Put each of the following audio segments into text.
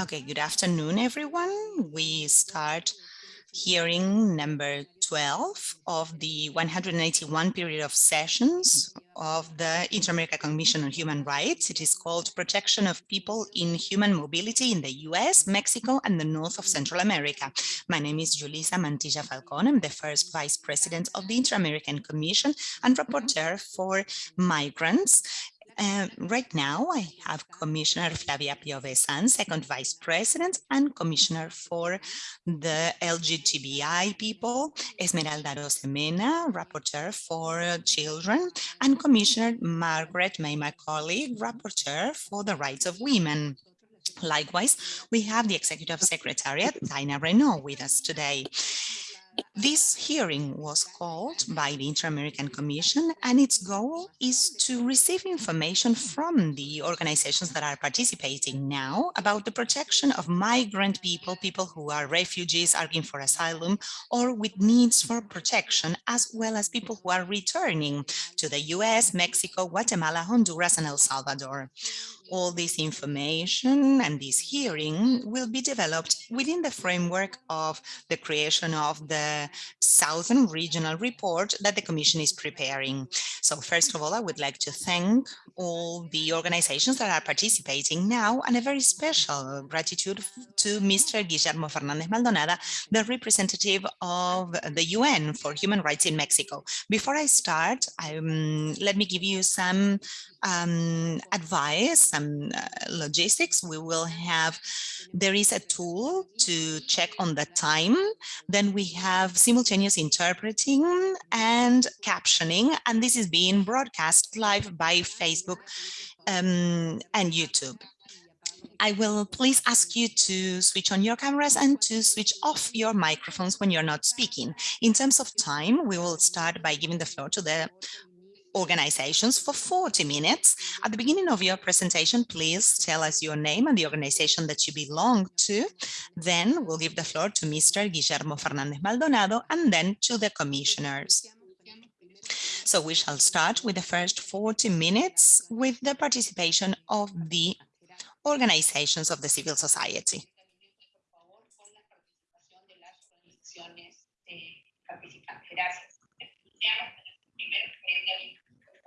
Okay, good afternoon, everyone. We start hearing number 12 of the 181 period of sessions of the Inter-American Commission on Human Rights. It is called Protection of People in Human Mobility in the US, Mexico, and the North of Central America. My name is Julissa Mantilla Falcon. I'm the first Vice President of the Inter-American Commission and Rapporteur for Migrants uh, right now, I have Commissioner Flavia Piovesan, second Vice President, and Commissioner for the LGBTI people, Esmeralda Arosemena, Rapporteur for Children, and Commissioner Margaret May Macaulay, Rapporteur for the Rights of Women. Likewise, we have the Executive Secretariat, Tania Reneaum, with us today. This hearing was called by the Inter-American Commission and its goal is to receive information from the organizations that are participating now about the protection of migrant people, people who are refugees arguing for asylum or with needs for protection, as well as people who are returning to the US, Mexico, Guatemala, Honduras, and El Salvador all this information and this hearing will be developed within the framework of the creation of the Southern Regional Report that the Commission is preparing. So first of all, I would like to thank all the organizations that are participating now and a very special gratitude to Mr. Guillermo Fernandez Maldonado, the representative of the UN for Human Rights in Mexico. Before I start, um, let me give you some um, advice, some uh, logistics. We will have, there is a tool to check on the time. Then we have simultaneous interpreting and captioning, and this is being broadcast live by Facebook um, and YouTube. I will please ask you to switch on your cameras and to switch off your microphones when you're not speaking. In terms of time, we will start by giving the floor to the organizations for 40 minutes. At the beginning of your presentation, please tell us your name and the organization that you belong to. Then we'll give the floor to Mr. Guillermo Fernandez Maldonado and then to the commissioners. So we shall start with the first 40 minutes with the participation of the organizations of the civil society.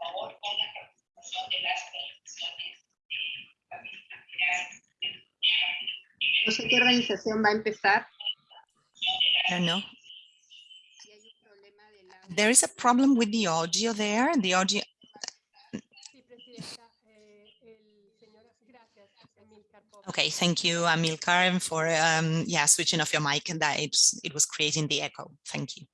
Favor con la participación de las organizaciones No sé qué organización va a empezar. Don't know. There is a problem with the audio there. The audio. Okay, thank you, Amilcar, for um, yeah switching off your mic and that it was creating the echo. Thank you.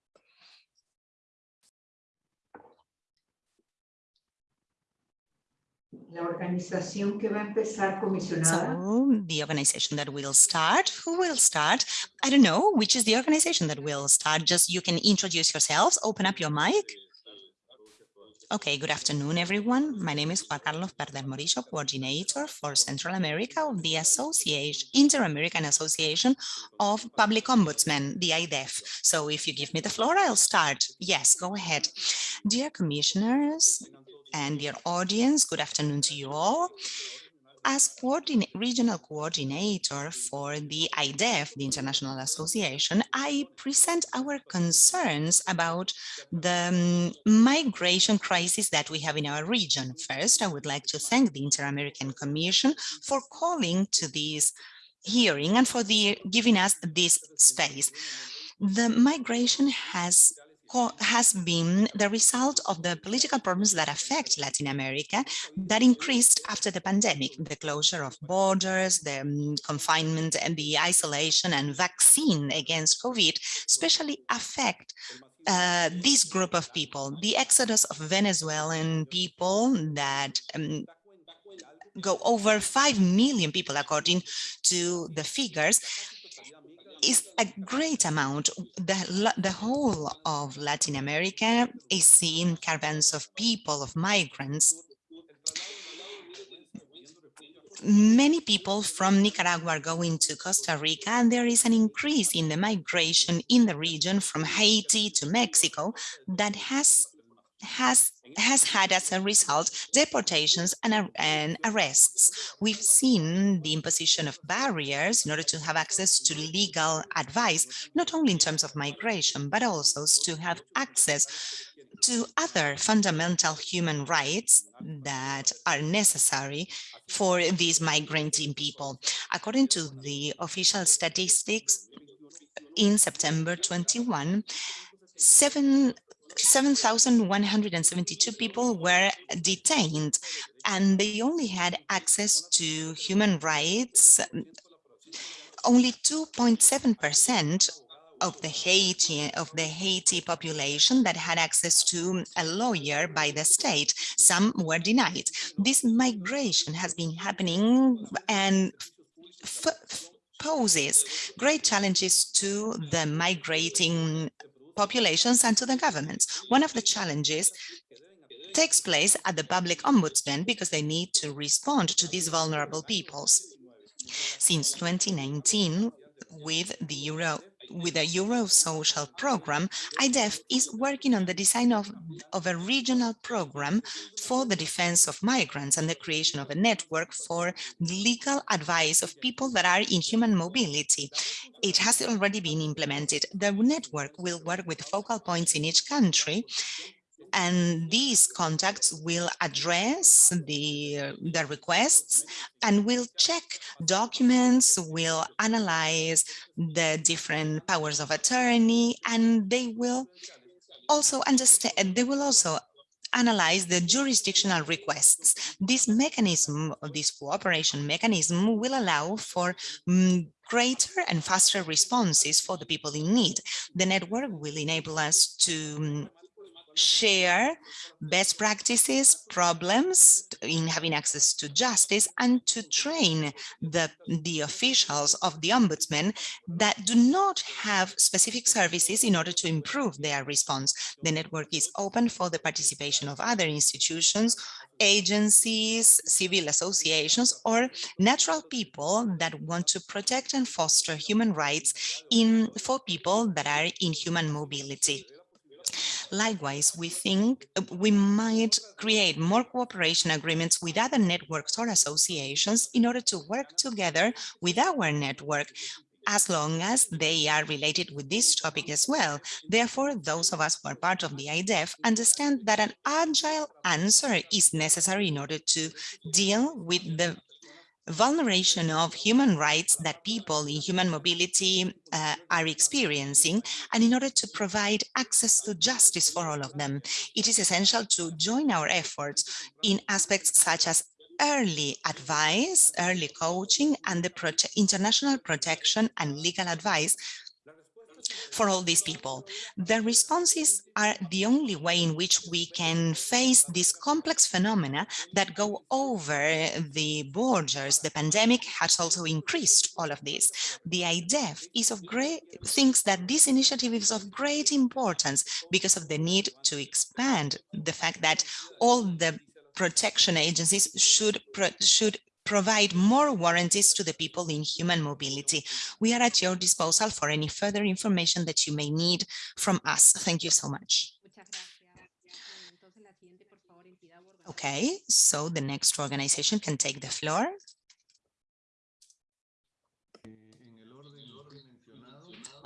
La organización que va a empezar, comisionada. So, the organization that will start, who will start? I don't know, which is the organization that will start? Just you can introduce yourselves, open up your mic. Okay, good afternoon, everyone. My name is Juan Carlos Perder Morillo, coordinator for Central America of the Association, Inter-American Association of Public Ombudsmen, the IDEF. So if you give me the floor, I'll start. Yes, go ahead. Dear commissioners, and dear audience, good afternoon to you all. As coordinate, regional coordinator for the IDEF, the International Association, I present our concerns about the um, migration crisis that we have in our region. First, I would like to thank the Inter-American Commission for calling to this hearing and for the giving us this space. The migration has has been the result of the political problems that affect Latin America that increased after the pandemic, the closure of borders, the um, confinement and the isolation and vaccine against COVID, especially affect uh, this group of people, the exodus of Venezuelan people that um, go over 5 million people according to the figures is a great amount. The, the whole of Latin America is seeing caravans of people, of migrants. Many people from Nicaragua are going to Costa Rica, and there is an increase in the migration in the region from Haiti to Mexico that has has has had as a result deportations and, and arrests. We've seen the imposition of barriers in order to have access to legal advice, not only in terms of migration, but also to have access to other fundamental human rights that are necessary for these migrating people. According to the official statistics, in September 21, seven 7,172 people were detained and they only had access to human rights. Only 2.7% of the Haiti of the Haiti population that had access to a lawyer by the state. Some were denied. This migration has been happening and poses great challenges to the migrating populations and to the governments. One of the challenges takes place at the public ombudsman because they need to respond to these vulnerable peoples. Since 2019, with the Euro with the Euro Social Program, IDEF is working on the design of, of a regional program for the defense of migrants and the creation of a network for legal advice of people that are in human mobility. It has already been implemented. The network will work with focal points in each country and these contacts will address the, the requests and will check documents, will analyze the different powers of attorney, and they will also understand, they will also analyze the jurisdictional requests. This mechanism, this cooperation mechanism will allow for um, greater and faster responses for the people in need. The network will enable us to um, share best practices, problems in having access to justice, and to train the, the officials of the ombudsman that do not have specific services in order to improve their response. The network is open for the participation of other institutions, agencies, civil associations, or natural people that want to protect and foster human rights in for people that are in human mobility. Likewise, we think uh, we might create more cooperation agreements with other networks or associations in order to work together with our network as long as they are related with this topic as well. Therefore, those of us who are part of the IDEF understand that an agile answer is necessary in order to deal with the vulneration of human rights that people in human mobility uh, are experiencing and in order to provide access to justice for all of them. It is essential to join our efforts in aspects such as early advice, early coaching, and the international protection and legal advice for all these people. The responses are the only way in which we can face these complex phenomena that go over the borders. The pandemic has also increased all of this. The IDEF is of great thinks that this initiative is of great importance because of the need to expand the fact that all the protection agencies should should provide more warranties to the people in human mobility. We are at your disposal for any further information that you may need from us. Thank you so much. Okay, so the next organization can take the floor.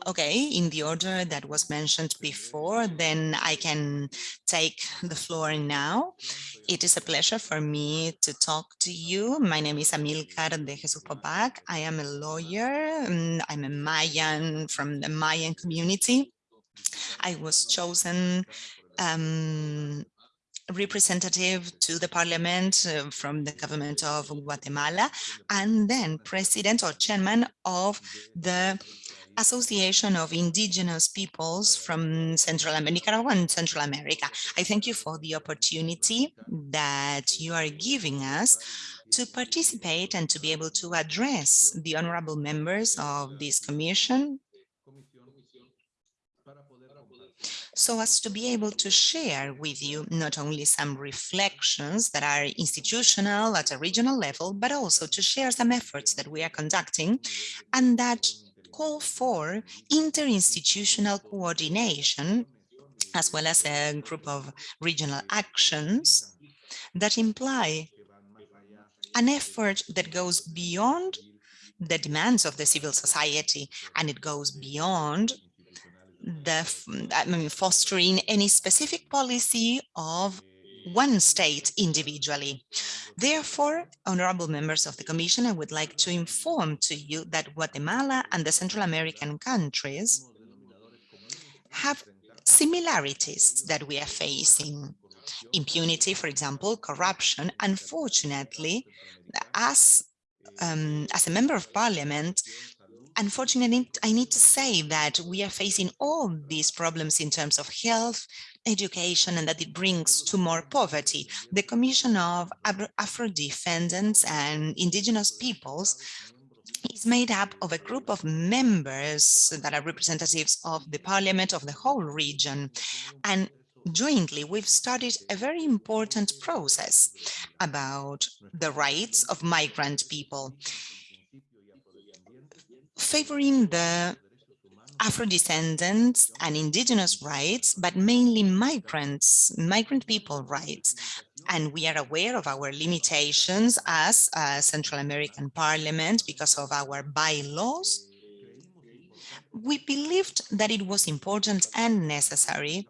Okay, in the order that was mentioned before, then I can take the floor now. It is a pleasure for me to talk to you. My name is Amilcar de Jesus Pop Ac. I am a lawyer. Mm, I'm a Mayan from the Mayan community. I was chosen um, representative to the parliament uh, from the government of Guatemala and then president or chairman of the Association of Indigenous Peoples from Central America and Central America. I thank you for the opportunity that you are giving us to participate and to be able to address the honorable members of this commission so as to be able to share with you not only some reflections that are institutional at a regional level, but also to share some efforts that we are conducting and that call for interinstitutional coordination as well as a group of regional actions that imply an effort that goes beyond the demands of the civil society and it goes beyond the I mean, fostering any specific policy of one state individually. Therefore, honorable members of the Commission, I would like to inform to you that Guatemala and the Central American countries have similarities that we are facing. Impunity, for example, corruption. Unfortunately, as, um, as a member of parliament, unfortunately, I need to say that we are facing all these problems in terms of health, education, and that it brings to more poverty. The Commission of Afro-Descendants and Indigenous Peoples is made up of a group of members that are representatives of the parliament of the whole region. And jointly, we've started a very important process about the rights of migrant people, favoring the Afro-descendants and indigenous rights, but mainly migrants, migrant people rights. And we are aware of our limitations as a Central American Parliament because of our bylaws. We believed that it was important and necessary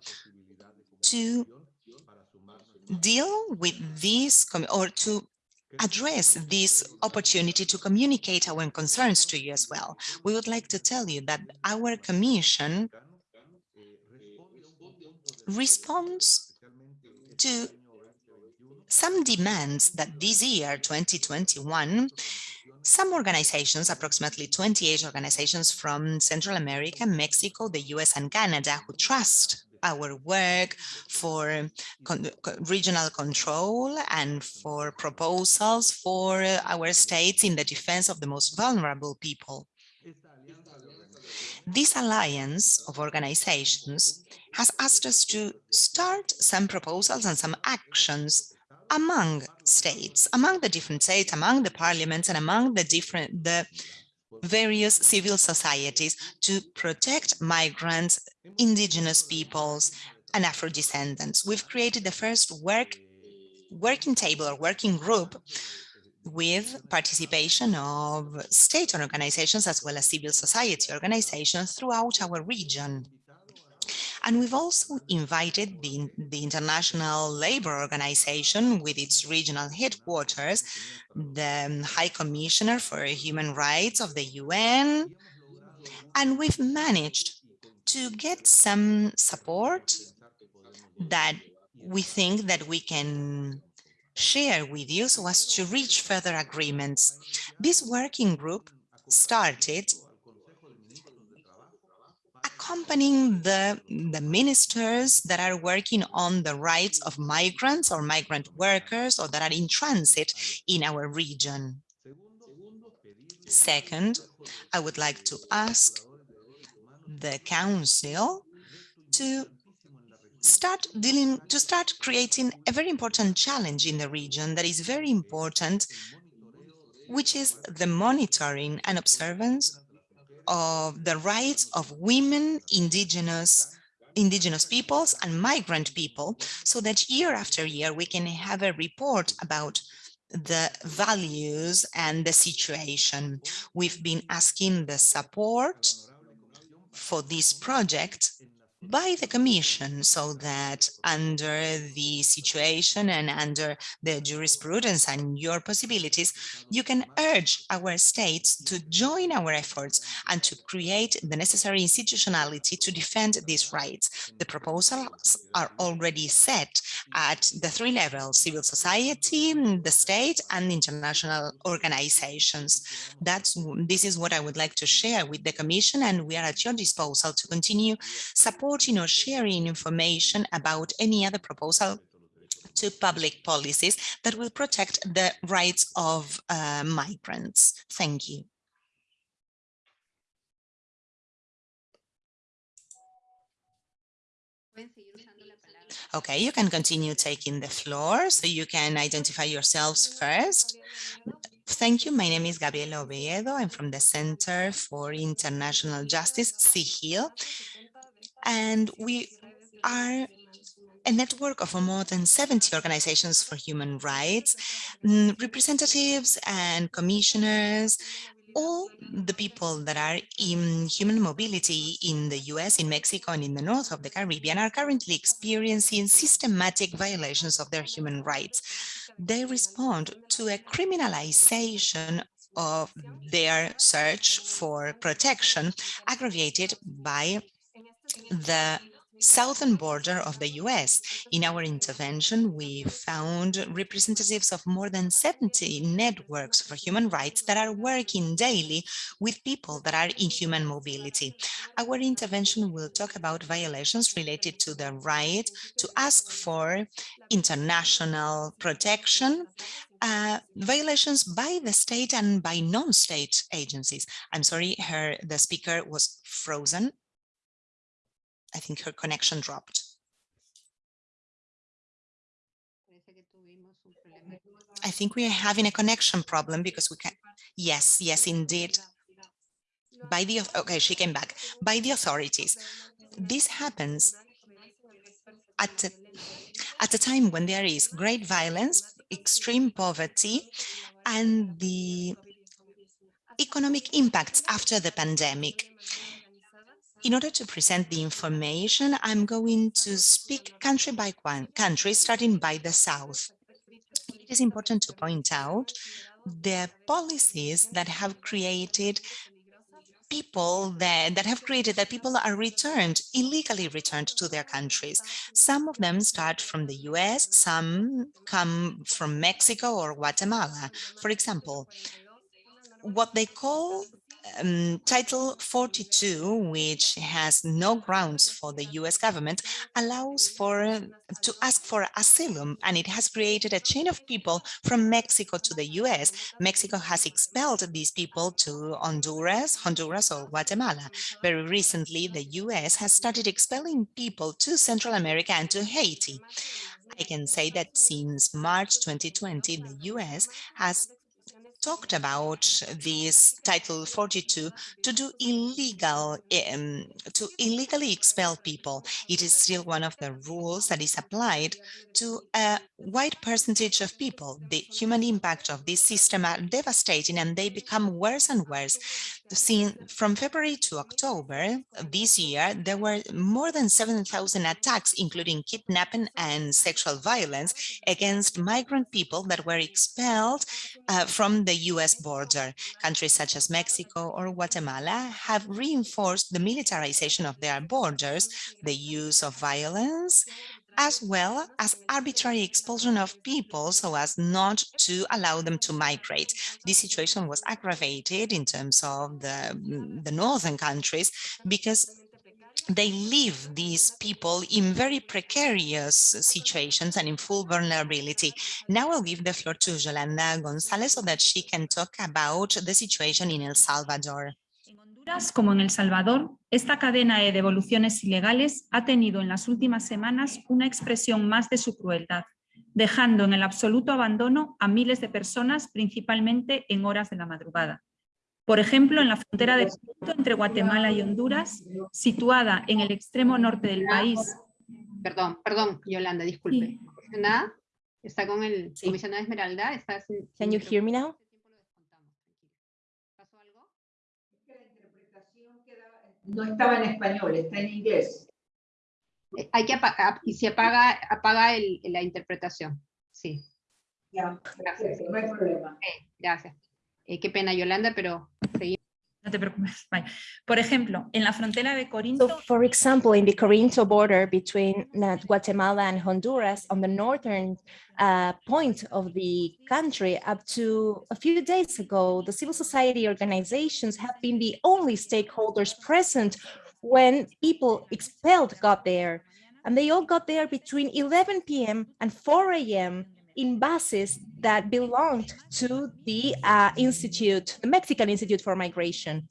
to deal with this or to address this opportunity to communicate our concerns to you as well. We would like to tell you that our commission responds to some demands that this year, 2021, some organizations, approximately 28 organizations from Central America, Mexico, the US and Canada who trust our work for con regional control and for proposals for our states in the defense of the most vulnerable people. This alliance of organizations has asked us to start some proposals and some actions among states, among the different states, among the parliaments and among the different the various civil societies to protect migrants, indigenous peoples, and Afro-descendants. We've created the first work working table or working group with participation of state organizations as well as civil society organizations throughout our region. And we've also invited the, the International Labour Organization with its regional headquarters, the um, High Commissioner for Human Rights of the UN, and we've managed to get some support that we think that we can share with you so as to reach further agreements. This working group started accompanying the, the ministers that are working on the rights of migrants or migrant workers or that are in transit in our region. Second, I would like to ask the council to start dealing to start creating a very important challenge in the region that is very important which is the monitoring and observance of the rights of women, indigenous, indigenous peoples and migrant people so that year after year we can have a report about the values and the situation. We've been asking the support for this project by the Commission so that under the situation and under the jurisprudence and your possibilities, you can urge our states to join our efforts and to create the necessary institutionality to defend these rights. The proposals are already set at the three levels, civil society, the state and international organizations. That's This is what I would like to share with the Commission and we are at your disposal to continue supporting reporting or sharing information about any other proposal to public policies that will protect the rights of uh, migrants. Thank you. Okay, you can continue taking the floor, so you can identify yourselves first. Thank you. My name is Gabriela Oviedo. I'm from the Center for International Justice, CEJIL, and we are a network of more than 70 organizations for human rights, mm, representatives and commissioners, all the people that are in human mobility in the US, in Mexico, and in the north of the Caribbean are currently experiencing systematic violations of their human rights. They respond to a criminalization of their search for protection aggravated by the southern border of the US. In our intervention, we found representatives of more than 70 networks for human rights that are working daily with people that are in human mobility. Our intervention will talk about violations related to the right to ask for international protection uh, violations by the state and by non-state agencies. I'm sorry, her the speaker was frozen. I think her connection dropped. I think we are having a connection problem because we can. Yes, yes, indeed. By the okay, she came back by the authorities. This happens at a, at a time when there is great violence, extreme poverty, and the economic impacts after the pandemic. In order to present the information, I'm going to speak country by country, starting by the South. It is important to point out the policies that have created people that, that have created that people are returned, illegally returned to their countries. Some of them start from the US, some come from Mexico or Guatemala. For example, what they call um, Title 42, which has no grounds for the US government, allows for to ask for asylum, and it has created a chain of people from Mexico to the US. Mexico has expelled these people to Honduras, Honduras or Guatemala. Very recently, the US has started expelling people to Central America and to Haiti. I can say that since March 2020, the US has talked about this Title 42 to do illegal, um, to illegally expel people. It is still one of the rules that is applied to a wide percentage of people. The human impact of this system are devastating and they become worse and worse. Since from February to October this year, there were more than 7,000 attacks, including kidnapping and sexual violence against migrant people that were expelled uh, from the US border. Countries such as Mexico or Guatemala have reinforced the militarization of their borders, the use of violence, as well as arbitrary expulsion of people so as not to allow them to migrate. This situation was aggravated in terms of the, the northern countries because they leave these people in very precarious situations and in full vulnerability. Now I'll give the floor to Yolanda Gonzalez so that she can talk about the situation in El Salvador. Como en El Salvador, esta cadena de devoluciones ilegales ha tenido en las últimas semanas una expresión más de su crueldad, dejando en el absoluto abandono a miles de personas, principalmente en horas de la madrugada. Por ejemplo, en la frontera de entre Guatemala y Honduras, situada en el extremo norte del país. Perdón, perdón, Yolanda, disculpe. Nada, está con el Sí. comisionado Esmeralda. Está sin- Can sin you hear me now? No estaba en español, está en inglés. Eh, Hay que apagar, y se apaga, apaga el- la interpretación. Sí, Ya, gracias. no hay problema. Eh, gracias. Eh, qué pena, Yolanda, pero seguimos. No te preocupes. Vale. Por ejemplo, en la frontera de Corinto, So for example, in the Corinto border between uh, Guatemala and Honduras on the northern uh, point of the country up to a few days ago, the civil society organizations have been the only stakeholders present when people expelled got there. And they all got there between 11 p.m. and 4 a.m. in buses that belonged to the uh, institute, the Mexican Institute for Migration.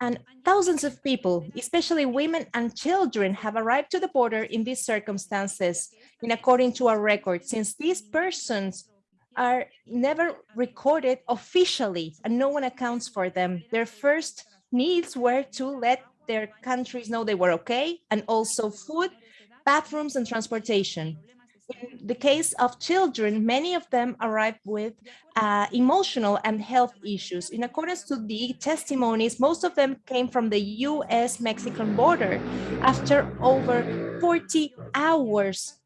And thousands of people, especially women and children, have arrived to the border in these circumstances, in according to our record, since these persons are never recorded officially and no one accounts for them. Their first needs were to let their countries know they were okay and also food bathrooms and transportation. In the case of children, many of them arrive with uh, emotional and health issues. In accordance to the testimonies, most of them came from the US-Mexican border after over 40 hours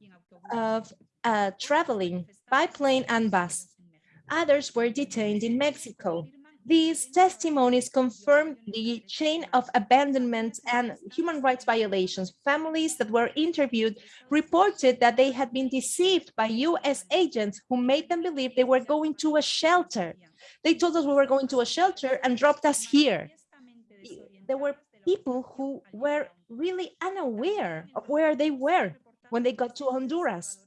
of uh, traveling by plane and bus. Others were detained in Mexico. These testimonies confirm the chain of abandonment and human rights violations. Families that were interviewed reported that they had been deceived by US agents who made them believe they were going to a shelter. They told us we were going to a shelter and dropped us here. There were people who were really unaware of where they were when they got to Honduras.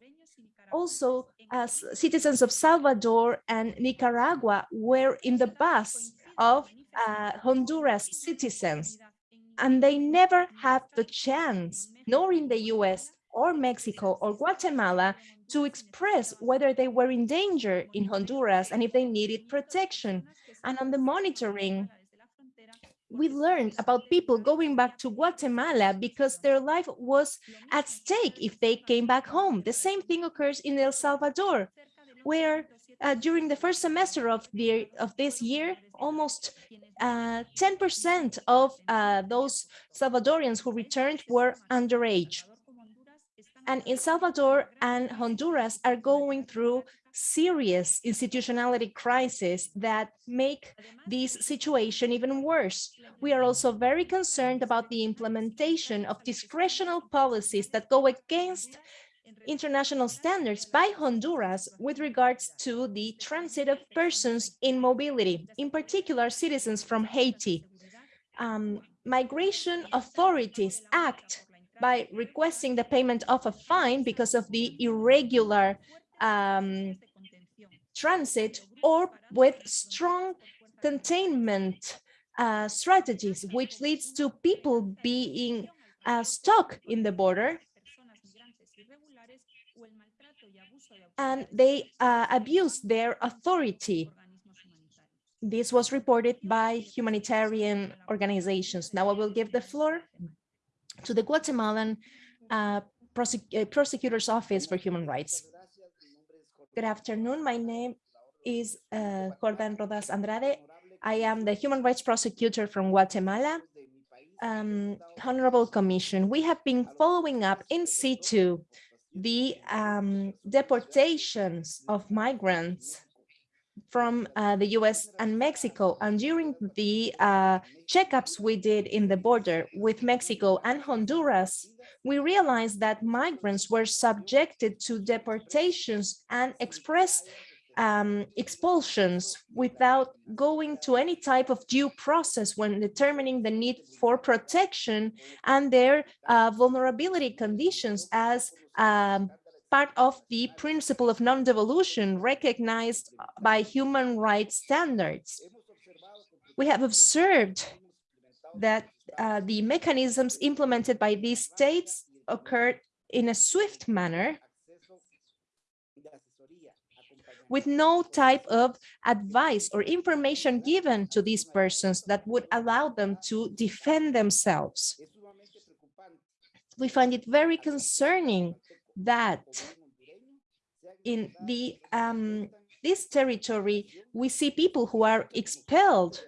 Also, as citizens of Salvador and Nicaragua were in the bus of uh, Honduras citizens, and they never had the chance, nor in the US or Mexico or Guatemala, to express whether they were in danger in Honduras and if they needed protection. And on the monitoring, we learned about people going back to Guatemala because their life was at stake if they came back home. The same thing occurs in El Salvador, where uh, during the first semester of the of this year, almost 10% uh, of uh, those Salvadorians who returned were underage. And El Salvador and Honduras are going through serious institutionality crisis that make this situation even worse. We are also very concerned about the implementation of discretional policies that go against international standards by Honduras with regards to the transit of persons in mobility, in particular citizens from Haiti. Um, migration authorities act by requesting the payment of a fine because of the irregular um, transit or with strong containment uh, strategies, which leads to people being uh, stuck in the border and they uh, abuse their authority. This was reported by humanitarian organizations. Now I will give the floor to the Guatemalan uh, prosec uh, Prosecutor's Office for Human Rights. Good afternoon. My name is uh, Jordan Rodas Andrade. I am the Human Rights Prosecutor from Guatemala. Um, Honorable Commission, we have been following up in situ the um, deportations of migrants from uh, the US and Mexico. And during the uh, checkups we did in the border with Mexico and Honduras, we realized that migrants were subjected to deportations and express um, expulsions without going to any type of due process when determining the need for protection and their uh, vulnerability conditions as um, part of the principle of non-devolution recognized by human rights standards. We have observed that uh, the mechanisms implemented by these states occurred in a swift manner with no type of advice or information given to these persons that would allow them to defend themselves. We find it very concerning that in the um, this territory, we see people who are expelled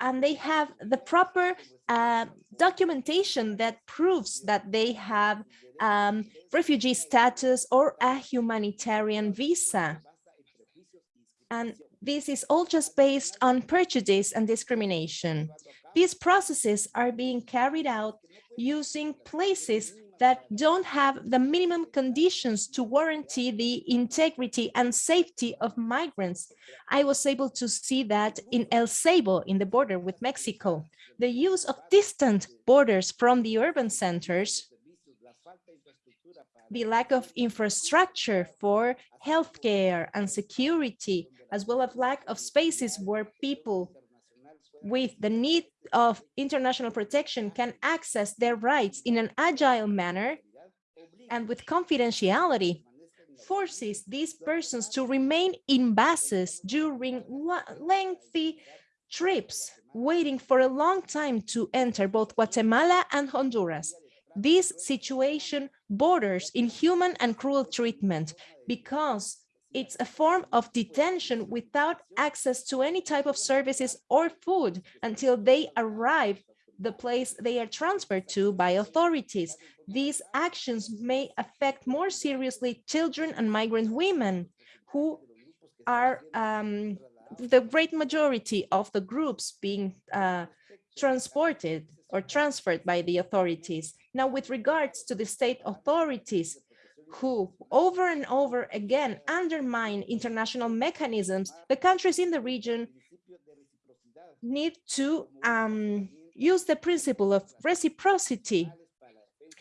and they have the proper uh, documentation that proves that they have um, refugee status or a humanitarian visa. And this is all just based on prejudice and discrimination. These processes are being carried out using places that don't have the minimum conditions to guarantee the integrity and safety of migrants. I was able to see that in El Ceibo, in the border with Mexico. The use of distant borders from the urban centers, the lack of infrastructure for healthcare and security, as well as lack of spaces where people with the need of international protection can access their rights in an agile manner and with confidentiality forces these persons to remain in buses during lengthy trips, waiting for a long time to enter both Guatemala and Honduras. This situation borders inhuman and cruel treatment because it's a form of detention without access to any type of services or food until they arrive the place they are transferred to by authorities. These actions may affect more seriously children and migrant women who are um, the great majority of the groups being uh, transported or transferred by the authorities. Now, with regards to the state authorities who over and over again undermine international mechanisms, the countries in the region need to um, use the principle of reciprocity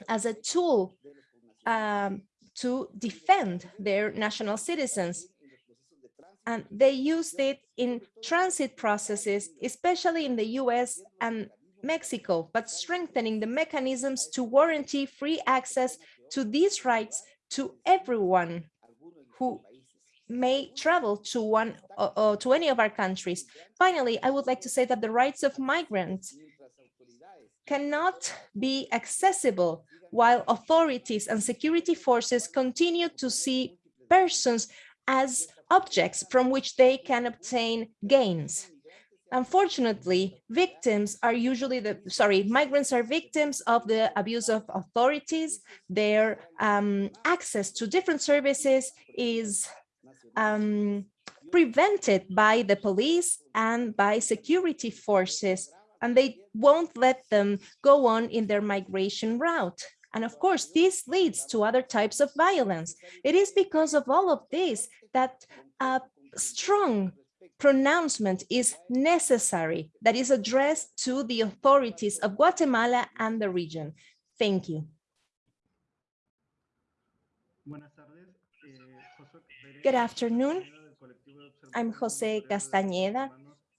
as a tool um, to defend their national citizens. And they used it in transit processes, especially in the US and Mexico, but strengthening the mechanisms to warranty free access to these rights to everyone who may travel to one or, or to any of our countries. Finally, I would like to say that the rights of migrants cannot be accessible while authorities and security forces continue to see persons as objects from which they can obtain gains. Unfortunately, victims are usually the, sorry, migrants are victims of the abuse of authorities. Their um, access to different services is um, prevented by the police and by security forces, and they won't let them go on in their migration route. And of course, this leads to other types of violence. It is because of all of this that a strong pronouncement is necessary that is addressed to the authorities of Guatemala and the region. Thank you. Good afternoon. I'm Jose Castañeda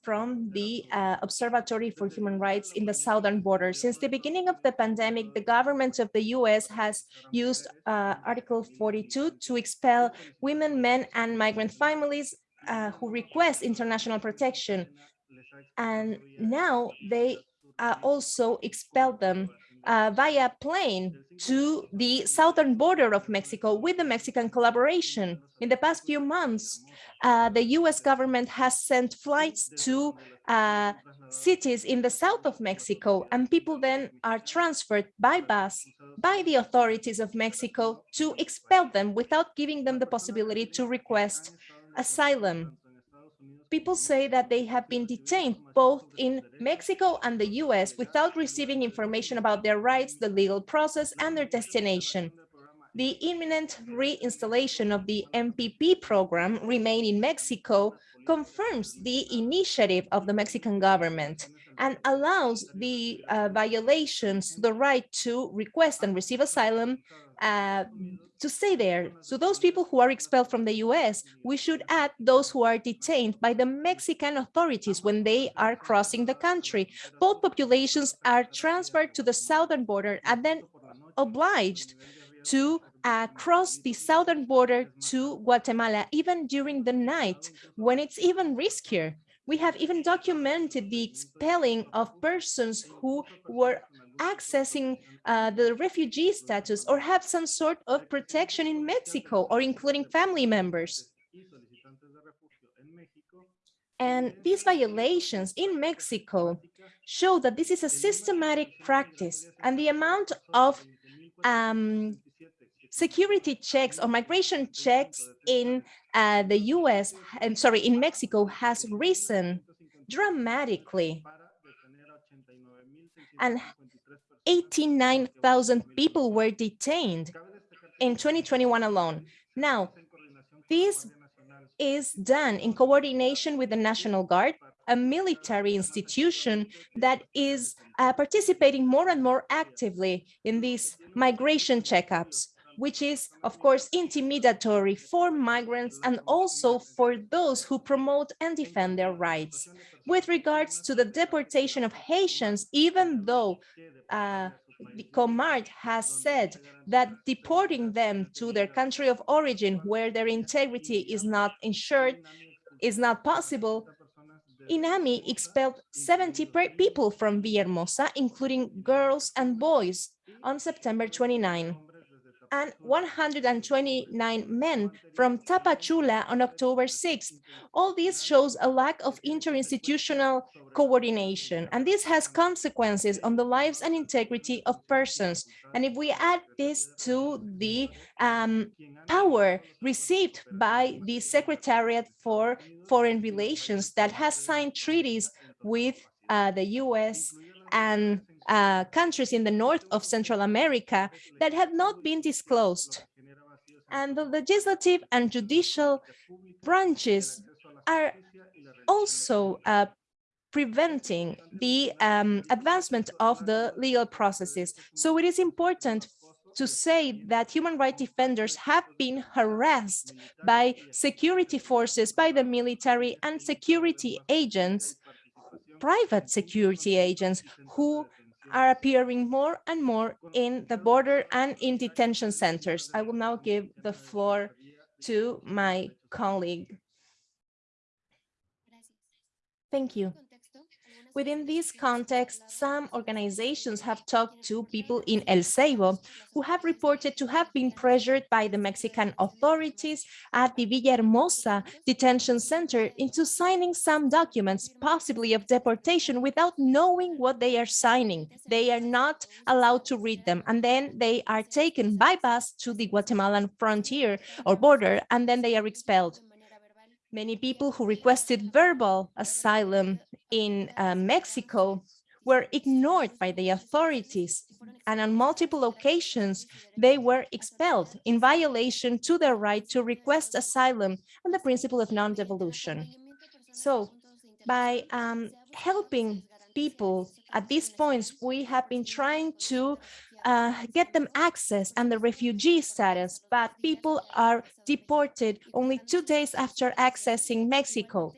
from the uh, Observatory for Human Rights in the southern border. Since the beginning of the pandemic, the government of the US has used uh, Article 42 to expel women, men, and migrant families uh, who request international protection. And now they uh, also expelled them uh, via plane to the southern border of Mexico with the Mexican collaboration. In the past few months, uh, the US government has sent flights to uh, cities in the south of Mexico, and people then are transferred by bus by the authorities of Mexico to expel them without giving them the possibility to request asylum people say that they have been detained both in Mexico and the US without receiving information about their rights, the legal process, and their destination. The imminent reinstallation of the MPP program, Remain in Mexico, confirms the initiative of the Mexican government and allows the uh, violations, the right to request and receive asylum uh, to stay there. So those people who are expelled from the US, we should add those who are detained by the Mexican authorities when they are crossing the country. Both populations are transferred to the southern border and then obliged to uh, cross the southern border to Guatemala, even during the night, when it's even riskier. We have even documented the expelling of persons who were accessing uh, the refugee status or have some sort of protection in Mexico or including family members. And these violations in Mexico show that this is a systematic practice and the amount of um, security checks or migration checks in uh, the US, and sorry, in Mexico has risen dramatically. And 89,000 people were detained in 2021 alone. Now, this is done in coordination with the National Guard, a military institution that is uh, participating more and more actively in these migration checkups, which is, of course, intimidatory for migrants and also for those who promote and defend their rights. With regards to the deportation of Haitians, even though uh, COMAR has said that deporting them to their country of origin where their integrity is not ensured is not possible, INAMI expelled 70 people from Villahermosa, including girls and boys. on September 29 and 129 men from Tapachula on October 6th. All this shows a lack of interinstitutional coordination, and this has consequences on the lives and integrity of persons. And if we add this to the um, power received by the Secretariat for Foreign Relations that has signed treaties with uh, the US and uh, countries in the north of Central America that have not been disclosed. And the legislative and judicial branches are also uh, preventing the um, advancement of the legal processes. So it is important to say that human rights defenders have been harassed by security forces, by the military and security agents, private security agents who are appearing more and more in the border and in detention centers. I will now give the floor to my colleague. Thank you. Within this context, some organizations have talked to people in El Ceibo who have reported to have been pressured by the Mexican authorities at the Villahermosa detention center into signing some documents, possibly of deportation, without knowing what they are signing. They are not allowed to read them, and then they are taken by bus to the Guatemalan frontier or border, and then they are expelled. Many people who requested verbal asylum in uh, Mexico were ignored by the authorities and on multiple occasions they were expelled in violation to their right to request asylum and the principle of non-devolution. So by um, helping people at these points, we have been trying to uh, get them access and the refugee status, but people are deported only two days after accessing Mexico.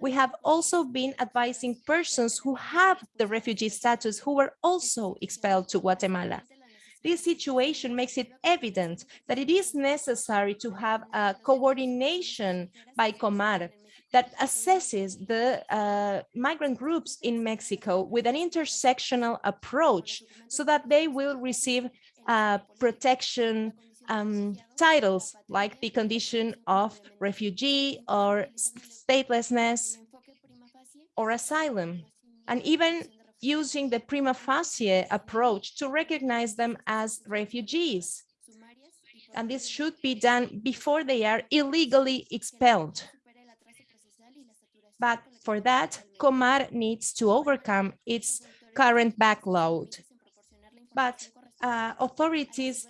We have also been advising persons who have the refugee status who were also expelled to Guatemala. This situation makes it evident that it is necessary to have a coordination by Comar that assesses the uh, migrant groups in Mexico with an intersectional approach so that they will receive uh, protection um, titles like the condition of refugee or statelessness or asylum, and even using the prima facie approach to recognize them as refugees. And this should be done before they are illegally expelled. But for that, Comar needs to overcome its current backload. But uh, authorities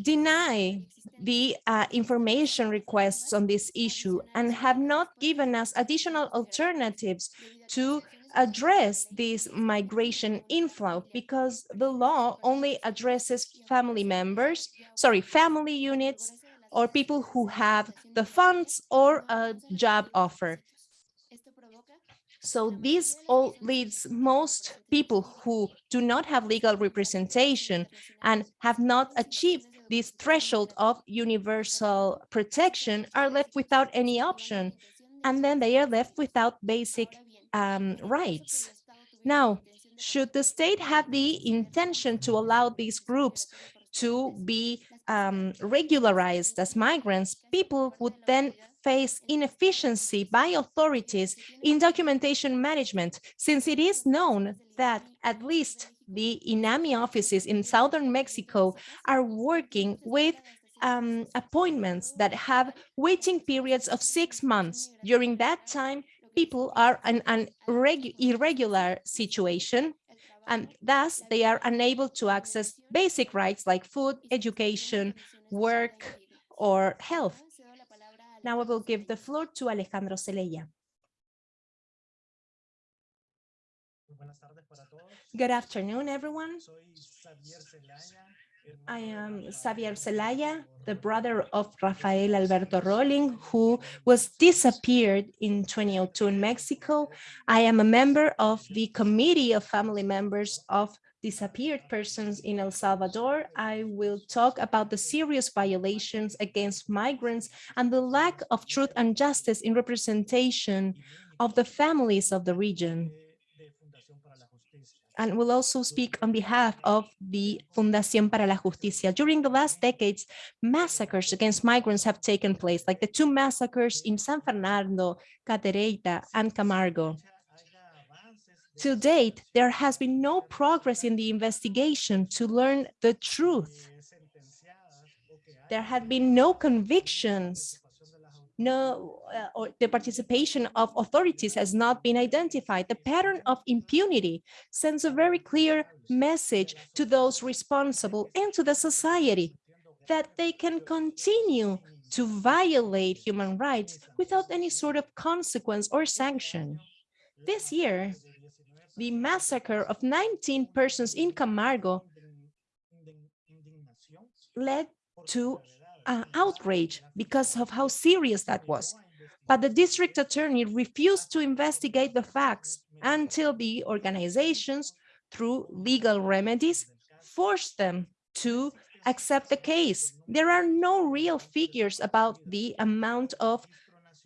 deny the uh, information requests on this issue and have not given us additional alternatives to address this migration inflow because the law only addresses family members, sorry, family units or people who have the funds or a job offer. So this all leads most people who do not have legal representation and have not achieved this threshold of universal protection are left without any option. And then they are left without basic um, rights. Now, should the state have the intention to allow these groups to be um, regularized as migrants, people would then face inefficiency by authorities in documentation management, since it is known that at least the INAMI offices in southern Mexico are working with um, appointments that have waiting periods of six months. During that time, people are in an irregular situation and thus they are unable to access basic rights like food, education, work, or health. Now I will give the floor to Alejandro Zelaya. Good afternoon, everyone. I am Xavier Celaya, the brother of Rafael Alberto Rolling, who was disappeared in 2002 in Mexico. I am a member of the Committee of Family Members of disappeared persons in El Salvador, I will talk about the serious violations against migrants and the lack of truth and justice in representation of the families of the region. And will also speak on behalf of the Fundación para la Justicia. During the last decades, massacres against migrants have taken place, like the two massacres in San Fernando, Cadereyta, and Camargo. To date, there has been no progress in the investigation to learn the truth. There have been no convictions no, uh, or the participation of authorities has not been identified. The pattern of impunity sends a very clear message to those responsible and to the society that they can continue to violate human rights without any sort of consequence or sanction. This year, the massacre of 19 persons in Camargo led to uh, outrage because of how serious that was. But the district attorney refused to investigate the facts until the organizations, through legal remedies, forced them to accept the case. There are no real figures about the amount of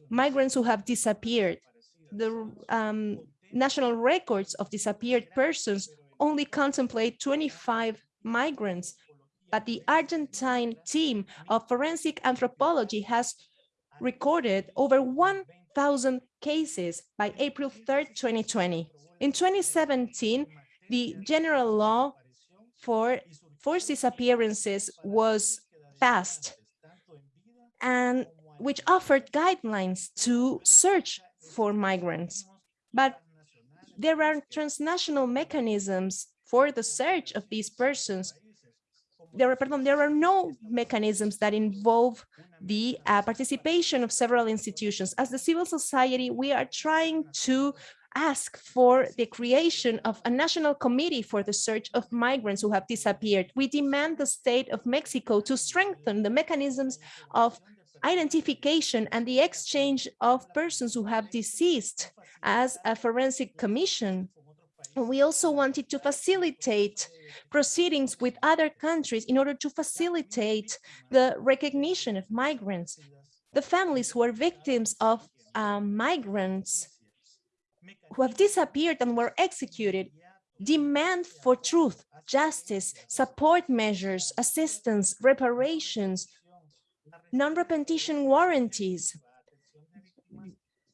migrants who have disappeared. The um, national records of disappeared persons only contemplate 25 migrants but the Argentine team of forensic anthropology has recorded over 1,000 cases by April 3rd, 2020. In 2017, the general law for forced disappearances was passed and which offered guidelines to search for migrants. But there are transnational mechanisms for the search of these persons there are, pardon, there are no mechanisms that involve the uh, participation of several institutions. As the civil society, we are trying to ask for the creation of a national committee for the search of migrants who have disappeared. We demand the state of Mexico to strengthen the mechanisms of identification and the exchange of persons who have deceased as a forensic commission. We also wanted to facilitate proceedings with other countries in order to facilitate the recognition of migrants. The families who are victims of um, migrants who have disappeared and were executed demand for truth, justice, support measures, assistance, reparations, non-repetition warranties,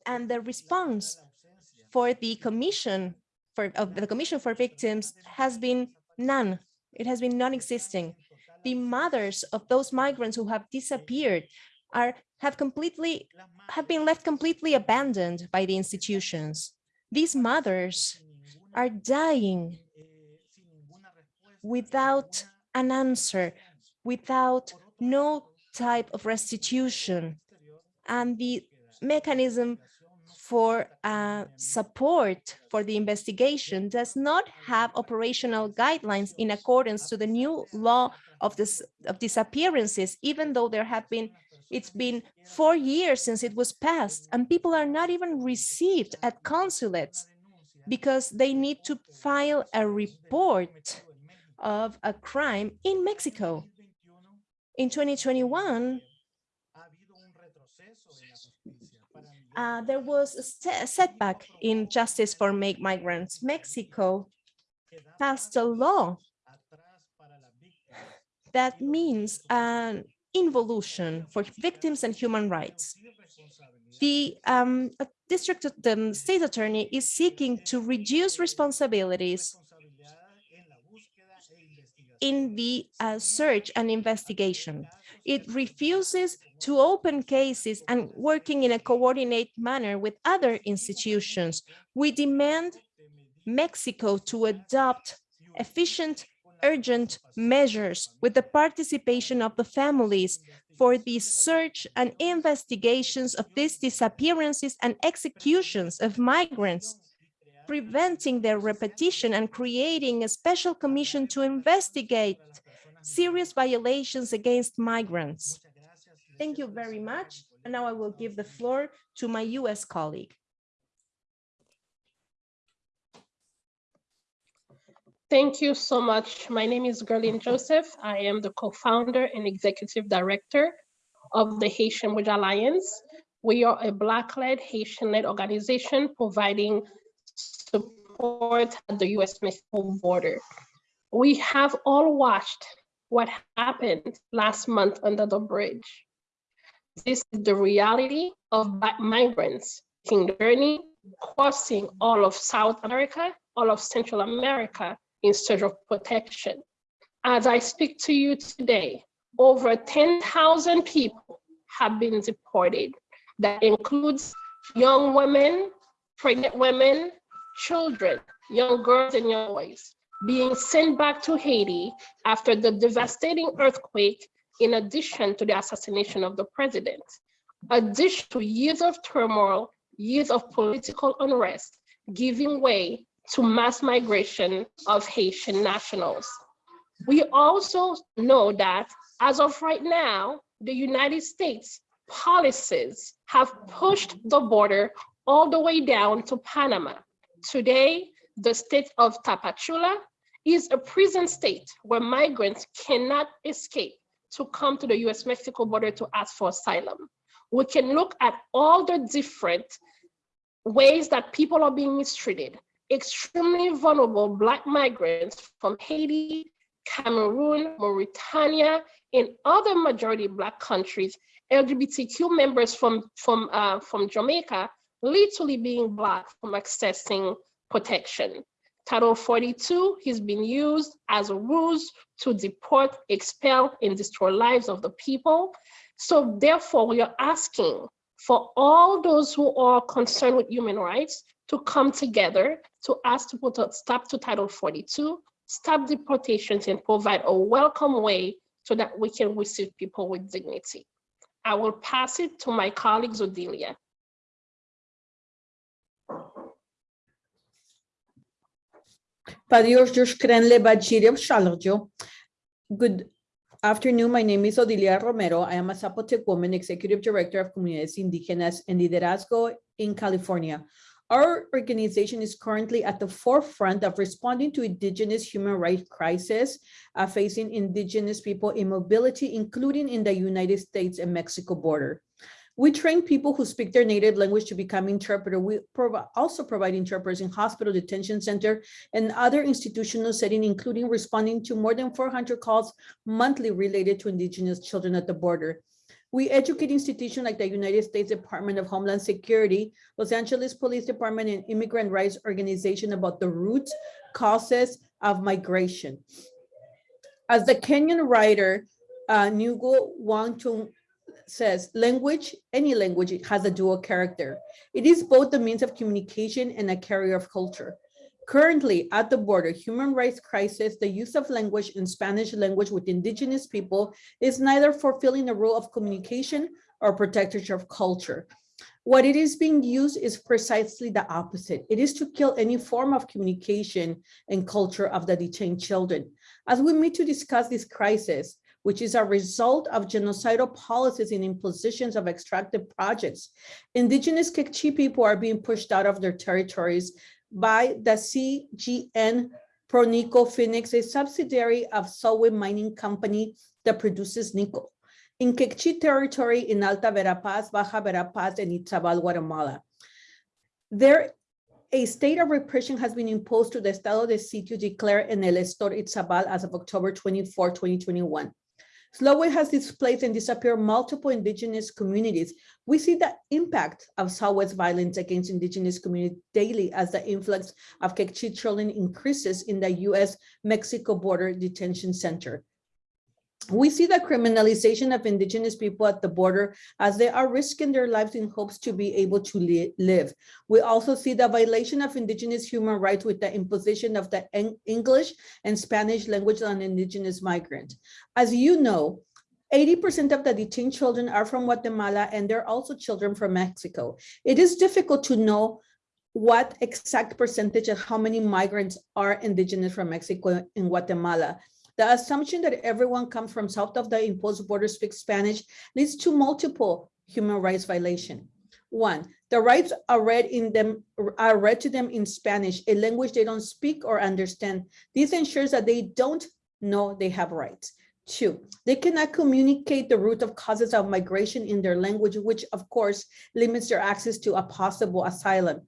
and the response for the Commission for of the Commission for Victims has been None. It has been non-existing. The mothers of those migrants who have disappeared are have completely have been left completely abandoned by the institutions. These mothers are dying without an answer, without no type of restitution. And the mechanism for uh, support for the investigation does not have operational guidelines in accordance to the new law of this of disappearances, even though there have been it's been four years since it was passed and people are not even received at consulates because they need to file a report of a crime in Mexico. In 2021, uh, there was a, setback in justice for migrants. Mexico passed a law that means an involution for victims and human rights. The um, district, the state attorney is seeking to reduce responsibilities in the uh, search and investigation. It refuses to open cases and working in a coordinated manner with other institutions. We demand Mexico to adopt efficient, urgent measures with the participation of the families for the search and investigations of these disappearances and executions of migrants, preventing their repetition and creating a special commission to investigate serious violations against migrants. Thank you very much. And now I will give the floor to my US colleague. Thank you so much. My name is Guerline Jozef. I am the co-founder and executive director of the Haitian Bridge Alliance. We are a Black-led, Haitian-led organization providing support at the US Mexico border. We have all watched what happened last month under the bridge. This is the reality of migrants the journey, crossing all of South America, all of Central America in search of protection. As I speak to you today, over 10,000 people have been deported. That includes young women, pregnant women, children, young girls and young boys being sent back to Haiti after the devastating earthquake in addition to the assassination of the president. Addition to years of turmoil, years of political unrest, giving way to mass migration of Haitian nationals. We also know that as of right now, the United States policies have pushed the border all the way down to Panama. Today, the state of Tapachula is a prison state where migrants cannot escape to come to the US-Mexico border to ask for asylum. We can look at all the different ways that people are being mistreated. Extremely vulnerable Black migrants from Haiti, Cameroon, Mauritania, and other majority Black countries, LGBTQ members from, from, uh, from Jamaica, literally being blocked from accessing protection. Title 42 has been used as a ruse to deport, expel, and destroy lives of the people. So therefore, we are asking for all those who are concerned with human rights to come together to ask to put a stop to Title 42, stop deportations, and provide a welcome way so that we can receive people with dignity. I will pass it to my colleague Odilia. Good afternoon. My name is Odilia Romero. I am a Zapotec woman, Executive Director of Comunidades Indígenas and Liderazgo in California. Our organization is currently at the forefront of responding to indigenous human rights crisis uh, facing indigenous people in mobility, including in the United States and Mexico border. We train people who speak their native language to become interpreter. We also provide interpreters in hospital detention center and other institutional setting, including responding to more than 400 calls monthly related to indigenous children at the border. We educate institutions like the United States Department of Homeland Security, Los Angeles Police Department, and immigrant rights organization about the roots, causes of migration. As the Kenyan writer, uh, Ngugo Wangchung says, language, any language has a dual character. It is both the means of communication and a carrier of culture. Currently, at the border, human rights crisis, the use of language and Spanish language with indigenous people is neither fulfilling the role of communication or protectorship of culture. What it is being used is precisely the opposite. It is to kill any form of communication and culture of the detained children. As we meet to discuss this crisis, which is a result of genocidal policies and impositions of extractive projects. Indigenous Kekchi people are being pushed out of their territories by the CGN Pronico Phoenix, a subsidiary of Solway Mining Company that produces nickel in Kekchi territory in Alta Verapaz, Baja Verapaz, and Izabal, Guatemala. There, a state of repression has been imposed to the Estado de Sitio declared in El Estor Izabal as of October 24, 2021. Solway has displaced and disappeared multiple indigenous communities. We see the impact of Solway's violence against indigenous communities daily as the influx of Kekchi children increases in the US-Mexico border detention center. We see the criminalization of indigenous people at the border as they are risking their lives in hopes to be able to li live. We also see the violation of indigenous human rights with the imposition of the Eng English and Spanish language on indigenous migrants. As you know, 80% of the detained children are from Guatemala and they're also children from Mexico. It is difficult to know what exact percentage of how many migrants are indigenous from Mexico and Guatemala. The assumption that everyone comes from south of the imposed border speaks Spanish leads to multiple human rights violation. One, the rights are read in them are read to them in Spanish, a language they don't speak or understand. This ensures that they don't know they have rights. Two, they cannot communicate the root of causes of migration in their language, which of course limits their access to a possible asylum.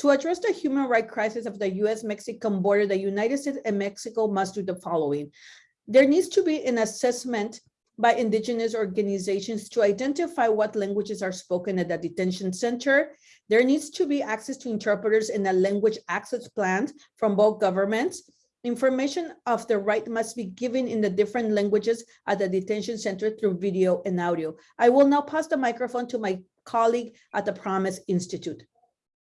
To address the human rights crisis of the US-Mexican border, the United States and Mexico must do the following. There needs to be an assessment by indigenous organizations to identify what languages are spoken at the detention center. There needs to be access to interpreters and a language access plan from both governments. Information of the right must be given in the different languages at the detention center through video and audio. I will now pass the microphone to my colleague at the Promise Institute.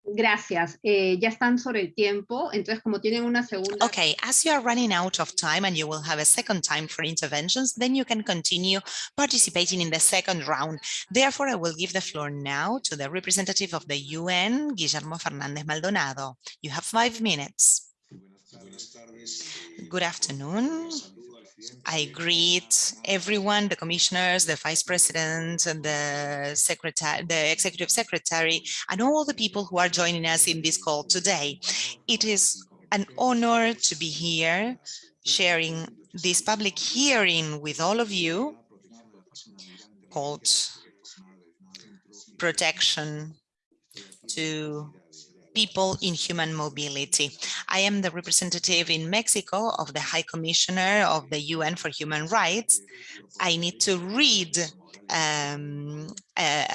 Gracias. Eh, ya están sobre el tiempo, entonces como tienen una segunda... Okay, as you are running out of time and you will have a second time for interventions, then you can continue participating in the second round. Therefore, I will give the floor now to the representative of the UN, Guillermo Fernandez Maldonado. You have five minutes. Good afternoon. I greet everyone, the commissioners, the vice president, and the secretary, the executive secretary, and all the people who are joining us in this call today. It is an honor to be here sharing this public hearing with all of you called protection to people in human mobility. I am the representative in Mexico of the High Commissioner of the UN for Human Rights. I need to read um, a,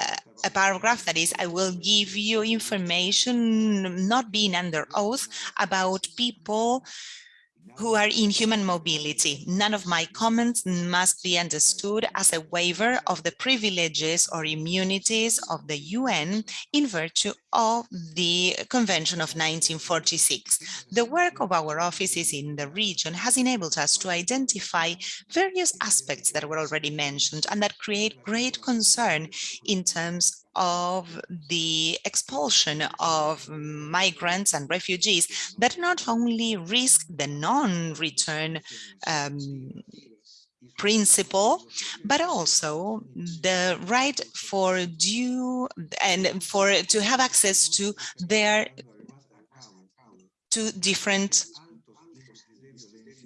a, paragraph that is, I will give you information not being under oath about people who are in human mobility. None of my comments must be understood as a waiver of the privileges or immunities of the UN in virtue of the Convention of 1946. The work of our offices in the region has enabled us to identify various aspects that were already mentioned and that create great concern in terms of the expulsion of migrants and refugees that not only risk the non-return um, principle, but also the right for due and for to have access to their to different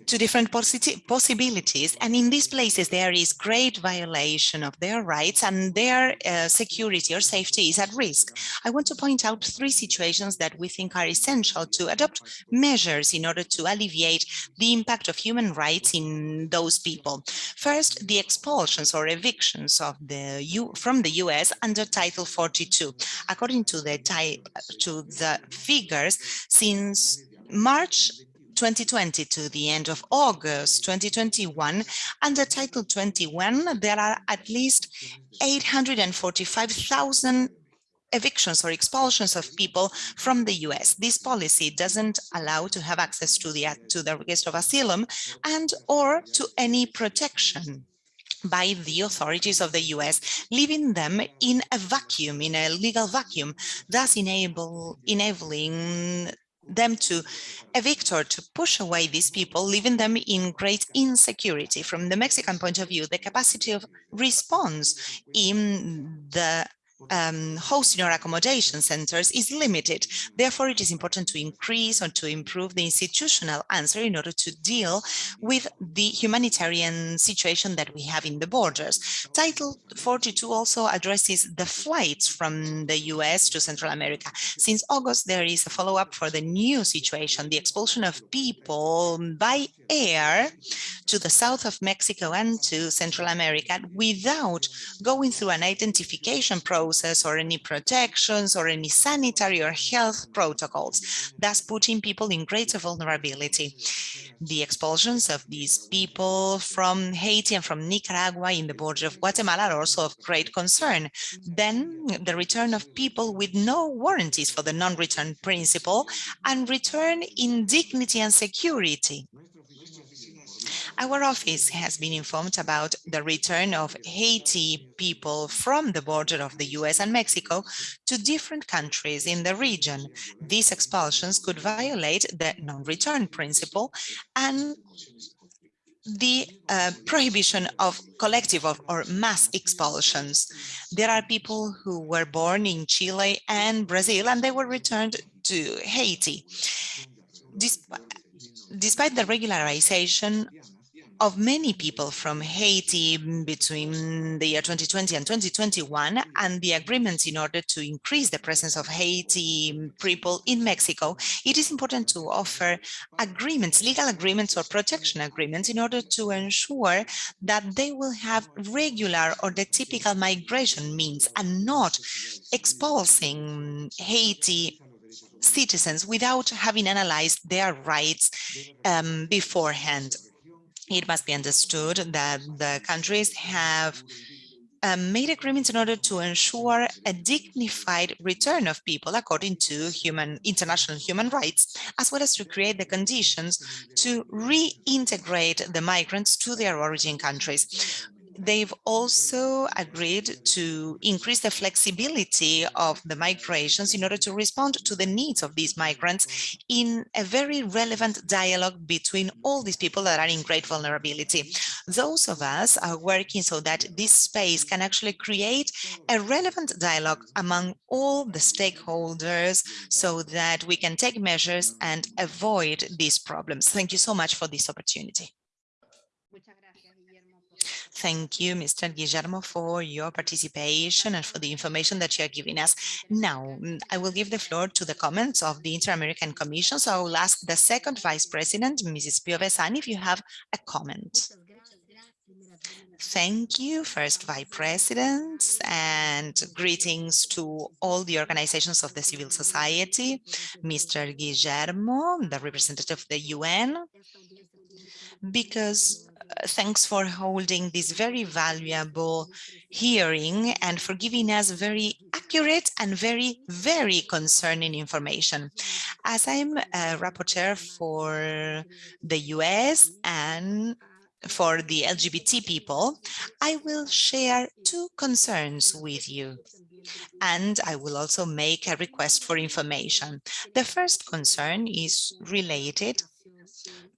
to different possibilities. And in these places, there is great violation of their rights and their uh, security or safety is at risk. I want to point out three situations that we think are essential to adopt measures in order to alleviate the impact of human rights in those people. First, the expulsions or evictions of the U from the US under Title 42. According to the, to the figures, since March 2020 to the end of August 2021, under Title 21, there are at least 845,000 evictions or expulsions of people from the US. This policy doesn't allow to have access to the to the request of asylum and or to any protection by the authorities of the US, leaving them in a vacuum, in a legal vacuum, thus enable, enabling them to evict or to push away these people, leaving them in great insecurity. From the Mexican point of view, the capacity of response in the um, hosting or accommodation centers is limited. Therefore, it is important to increase or to improve the institutional answer in order to deal with the humanitarian situation that we have in the borders. Title 42 also addresses the flights from the US to Central America. Since August, there is a follow-up for the new situation, the expulsion of people by air to the south of Mexico and to Central America without going through an identification process process or any protections or any sanitary or health protocols, thus putting people in greater vulnerability. The expulsions of these people from Haiti and from Nicaragua in the border of Guatemala are also of great concern. Then the return of people with no warranties for the non-return principle and return in dignity and security. Our office has been informed about the return of Haiti people from the border of the US and Mexico to different countries in the region. These expulsions could violate the non-return principle and the uh, prohibition of collective or mass expulsions. There are people who were born in Chile and Brazil and they were returned to Haiti. Despite, despite the regularization of many people from Haiti between the year 2020 and 2021 and the agreements in order to increase the presence of Haiti people in Mexico, it is important to offer agreements, legal agreements or protection agreements in order to ensure that they will have regular or the typical migration means and not expulsing Haiti citizens without having analyzed their rights um, beforehand it must be understood that the countries have um, made agreements in order to ensure a dignified return of people according to human international human rights, as well as to create the conditions to reintegrate the migrants to their origin countries they've also agreed to increase the flexibility of the migrations in order to respond to the needs of these migrants in a very relevant dialogue between all these people that are in great vulnerability. Those of us are working so that this space can actually create a relevant dialogue among all the stakeholders so that we can take measures and avoid these problems. Thank you so much for this opportunity. Thank you, Mr. Guillermo, for your participation and for the information that you are giving us. Now, mm, I will give the floor to the comments of the Inter-American Commission. So I will ask the second Vice President, Mrs. Piovesan, if you have a comment. Thank you, first Vice Presidents, and greetings to all the organizations of the civil society, Mr. Guillermo, the representative of the UN, because thanks for holding this very valuable hearing and for giving us very accurate and very, very concerning information. As I'm a rapporteur for the US and for the LGBT people, I will share two concerns with you. And I will also make a request for information. The first concern is related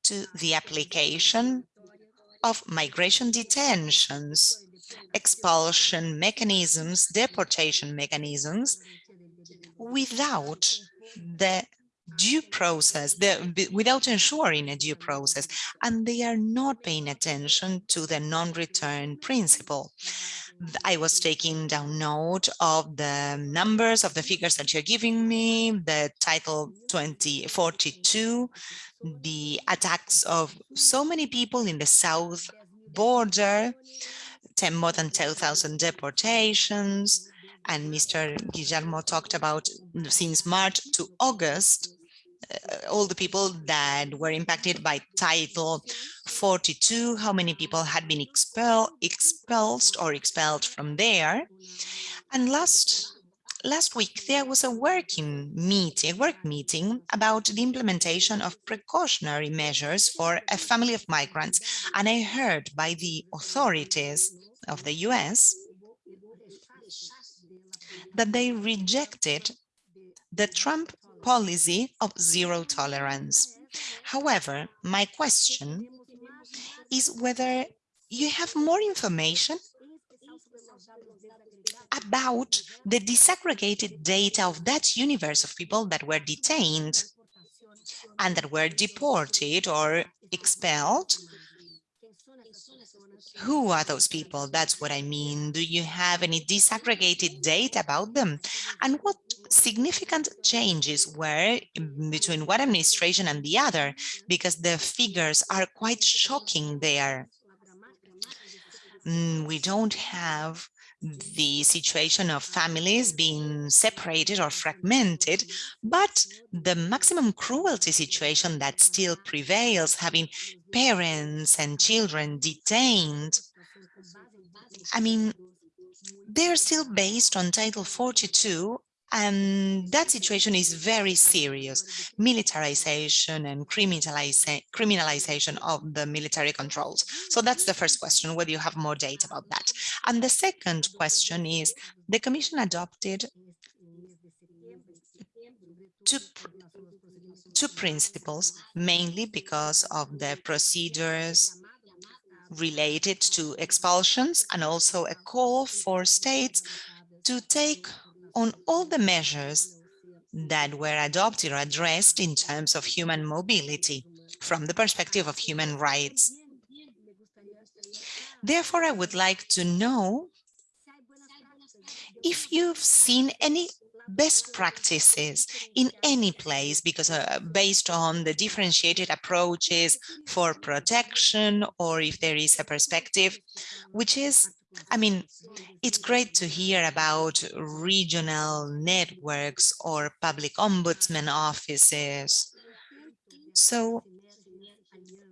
to the application of migration detentions, expulsion mechanisms, deportation mechanisms, without the due process, the, without ensuring a due process, and they are not paying attention to the non-return principle. I was taking down note of the numbers of the figures that you're giving me, the title 2042, the attacks of so many people in the south border, 10 more than 10,000 deportations, and Mr. Guillermo talked about since March to August, all the people that were impacted by Title 42, how many people had been expel, expelled or expelled from there. And last last week there was a working meeting, a work meeting about the implementation of precautionary measures for a family of migrants. And I heard by the authorities of the US that they rejected the Trump policy of zero tolerance. However, my question is whether you have more information about the disaggregated data of that universe of people that were detained and that were deported or expelled. Who are those people? That's what I mean. Do you have any disaggregated data about them? And what significant changes were between one administration and the other? Because the figures are quite shocking there. Mm, we don't have the situation of families being separated or fragmented, but the maximum cruelty situation that still prevails, having parents and children detained. I mean, they're still based on Title 42 and that situation is very serious. Militarization and criminalization of the military controls. So that's the first question, whether you have more data about that. And the second question is, the Commission adopted two, two principles, mainly because of the procedures related to expulsions and also a call for states to take on all the measures that were adopted or addressed in terms of human mobility from the perspective of human rights. Therefore, I would like to know if you've seen any best practices in any place because uh, based on the differentiated approaches for protection or if there is a perspective which is I mean it's great to hear about regional networks or public ombudsman offices so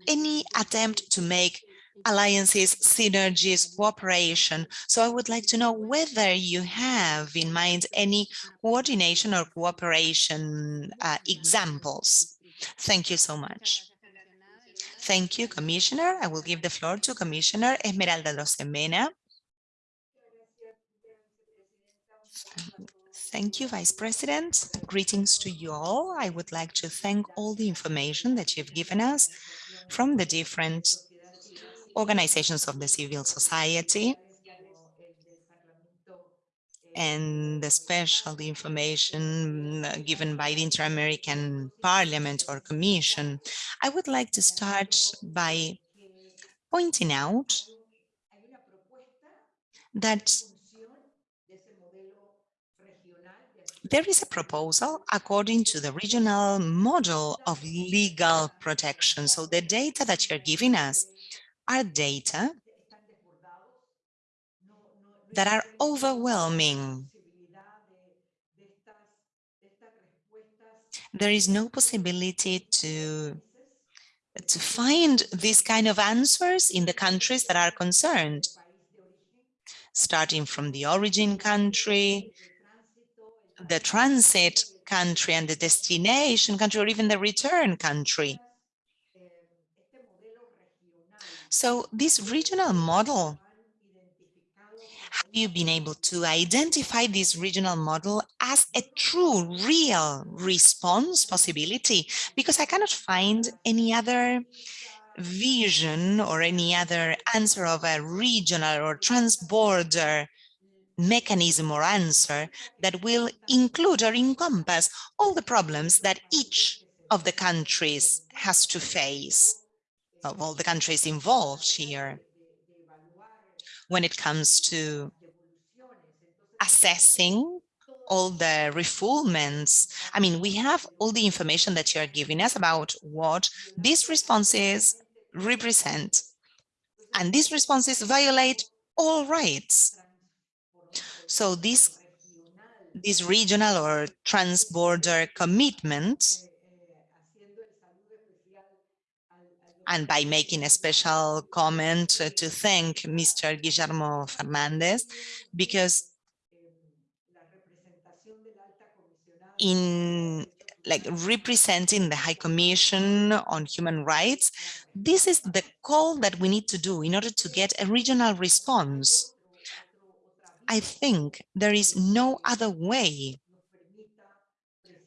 any attempt to make alliances, synergies, cooperation. So I would like to know whether you have in mind any coordination or cooperation uh, examples. Thank you so much. Thank you, Commissioner. I will give the floor to Commissioner Esmeralda Arosemena. Thank you, Vice President. Greetings to you all. I would like to thank all the information that you've given us from the different organizations of the civil society and the special information uh, given by the Inter-American Parliament or Commission. I would like to start by pointing out that there is a proposal according to the regional model of legal protection. So the data that you're giving us are data that are overwhelming. There is no possibility to, to find these kind of answers in the countries that are concerned, starting from the origin country, the transit country and the destination country, or even the return country. So this regional model, have you been able to identify this regional model as a true, real response possibility? Because I cannot find any other vision or any other answer of a regional or transborder mechanism or answer that will include or encompass all the problems that each of the countries has to face of all the countries involved here when it comes to assessing all the refoulements. I mean, we have all the information that you're giving us about what these responses represent. And these responses violate all rights. So this, this regional or transborder commitment and by making a special comment to thank Mr. Guillermo Fernandez, because in like representing the High Commission on Human Rights, this is the call that we need to do in order to get a regional response. I think there is no other way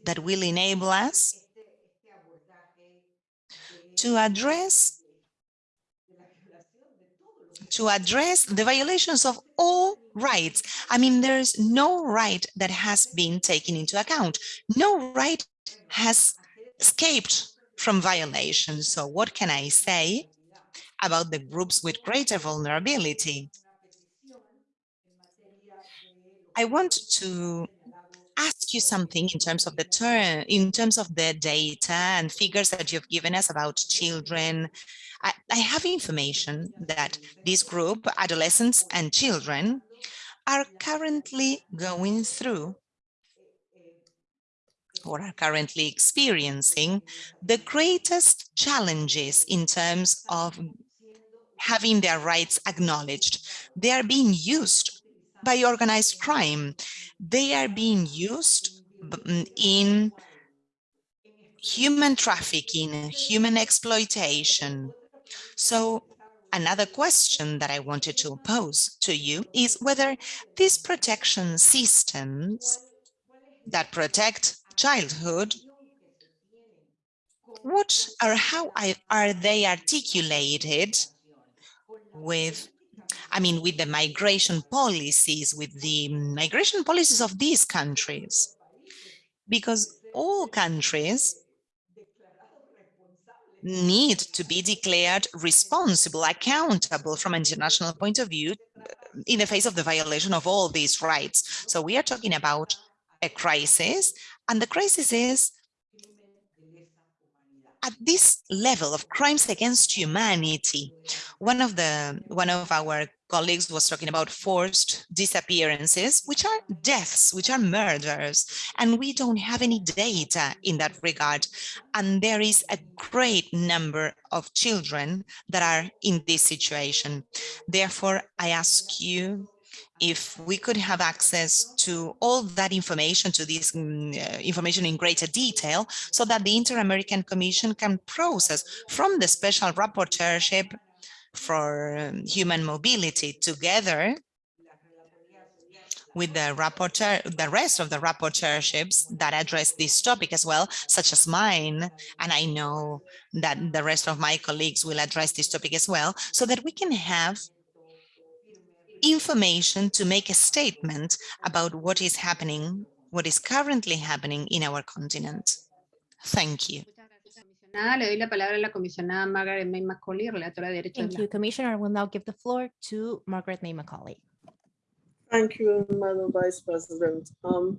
that will enable us to address to address the violations of all rights. I mean, there's no right that has been taken into account. No right has escaped from violation. So what can I say about the groups with greater vulnerability? I want to ask you something in terms of the term, in terms of the data and figures that you've given us about children. I, I have information that this group, adolescents and children, are currently going through or are currently experiencing the greatest challenges in terms of having their rights acknowledged. They are being used by organized crime. They are being used mm, in human trafficking, human exploitation. So another question that I wanted to pose to you is whether these protection systems that protect childhood, what or how are they articulated with I mean, with the migration policies, with the migration policies of these countries, because all countries need to be declared responsible, accountable from an international point of view uh, in the face of the violation of all these rights. So we are talking about a crisis, and the crisis is at this level of crimes against humanity. One of the one of our colleagues was talking about forced disappearances, which are deaths, which are murders, and we don't have any data in that regard. And there is a great number of children that are in this situation. Therefore, I ask you if we could have access to all that information, to this mm, uh, information in greater detail, so that the Inter-American Commission can process from the special rapporteurship for um, human mobility together with the rapporteur, the rest of the rapporteurships that address this topic as well, such as mine. And I know that the rest of my colleagues will address this topic as well, so that we can have information to make a statement about what is happening, what is currently happening in our continent. Thank you. Nada, le doy la palabra a la comisionada Margaret May Macaulay, relatora de derechos de Thank you, Commissioner. I will now give the floor to Margaret May Macaulay. Thank you, Madam Vice President. Um,